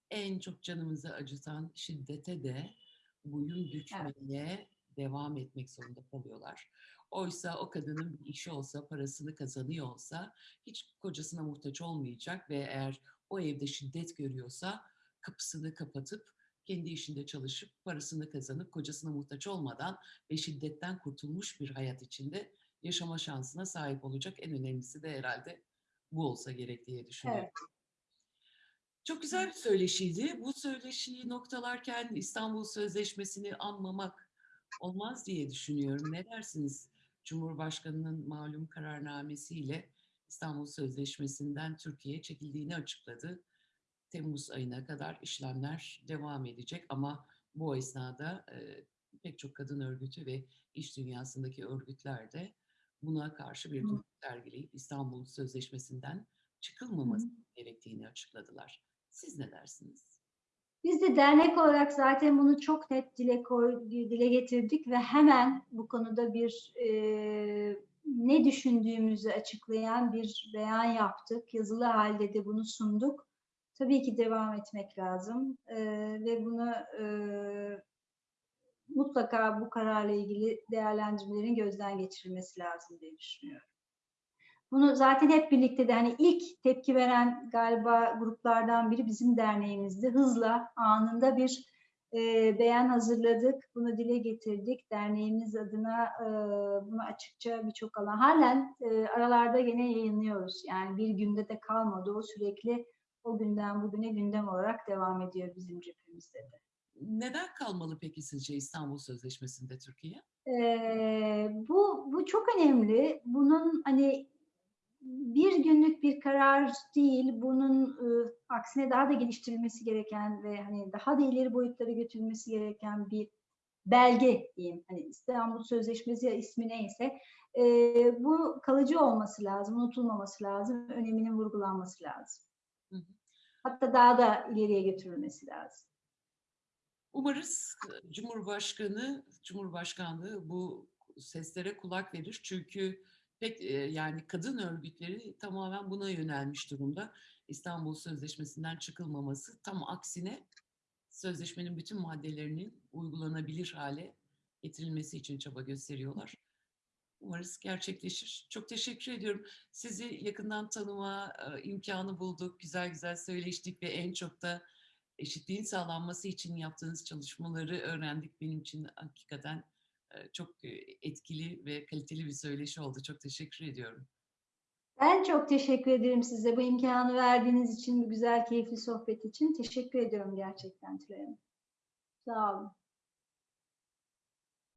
en çok canımızı acıtan şiddete de boyun bükmeye evet. devam etmek zorunda kalıyorlar. Oysa o kadının bir işi olsa, parasını kazanıyor olsa hiç kocasına muhtaç olmayacak ve eğer o evde şiddet görüyorsa kapısını kapatıp kendi işinde çalışıp parasını kazanıp kocasına muhtaç olmadan ve şiddetten kurtulmuş bir hayat içinde yaşama şansına sahip olacak. En önemlisi de herhalde bu olsa gerek diye düşünüyorum. Evet. Çok güzel bir söyleşiydi. Bu söyleşiyi noktalarken İstanbul Sözleşmesi'ni anmamak olmaz diye düşünüyorum. Ne dersiniz? Cumhurbaşkanı'nın malum kararnamesiyle İstanbul Sözleşmesi'nden Türkiye çekildiğini açıkladı. Temmuz ayına kadar işlemler devam edecek ama bu esnada e, pek çok kadın örgütü ve iş dünyasındaki örgütler de buna karşı bir durum sergileyip İstanbul Sözleşmesi'nden çıkılmaması Hı. gerektiğini açıkladılar. Siz ne dersiniz? Biz de dernek olarak zaten bunu çok net dile, koy, dile getirdik ve hemen bu konuda bir e, ne düşündüğümüzü açıklayan bir beyan yaptık. Yazılı halde de bunu sunduk. Tabii ki devam etmek lazım e, ve bunu e, mutlaka bu kararla ilgili değerlendirmelerin gözden geçirilmesi lazım diye düşünüyorum. Bunu zaten hep birlikte de hani ilk tepki veren galiba gruplardan biri bizim derneğimizdi. Hızla anında bir e, beyan hazırladık, bunu dile getirdik. Derneğimiz adına e, bunu açıkça birçok alan. Halen e, aralarda gene yayınlıyoruz. Yani bir günde de kalmadı. O sürekli o günden bugüne gündem olarak devam ediyor bizim cephemizde de. Neden kalmalı peki sizce İstanbul Sözleşmesi'nde Türkiye? Ee, bu bu çok önemli. Bunun hani bir günlük bir karar değil, bunun e, aksine daha da geliştirilmesi gereken ve hani daha da ileri boyutlara götürülmesi gereken bir belge diyeyim. Hani İstanbul Sözleşmesi ya ismi neyse e, bu kalıcı olması lazım, unutulmaması lazım, öneminin vurgulanması lazım. Hı hı. Hatta daha da ileriye götürülmesi lazım. Umarız e, Cumhurbaşkanı, Cumhurbaşkanlığı bu seslere kulak verir. Çünkü pek e, yani kadın örgütleri tamamen buna yönelmiş durumda. İstanbul Sözleşmesi'nden çıkılmaması tam aksine sözleşmenin bütün maddelerinin uygulanabilir hale getirilmesi için çaba gösteriyorlar. Umarız gerçekleşir. Çok teşekkür ediyorum. Sizi yakından tanıma e, imkanı bulduk. Güzel güzel söyleştik ve en çok da eşitliğin sağlanması için yaptığınız çalışmaları öğrendik. Benim için hakikaten e, çok e, etkili ve kaliteli bir söyleşi oldu. Çok teşekkür ediyorum. Ben çok teşekkür ederim size bu imkanı verdiğiniz için, bu güzel, keyifli sohbet için. Teşekkür ediyorum gerçekten Tülay Hanım. Sağ olun.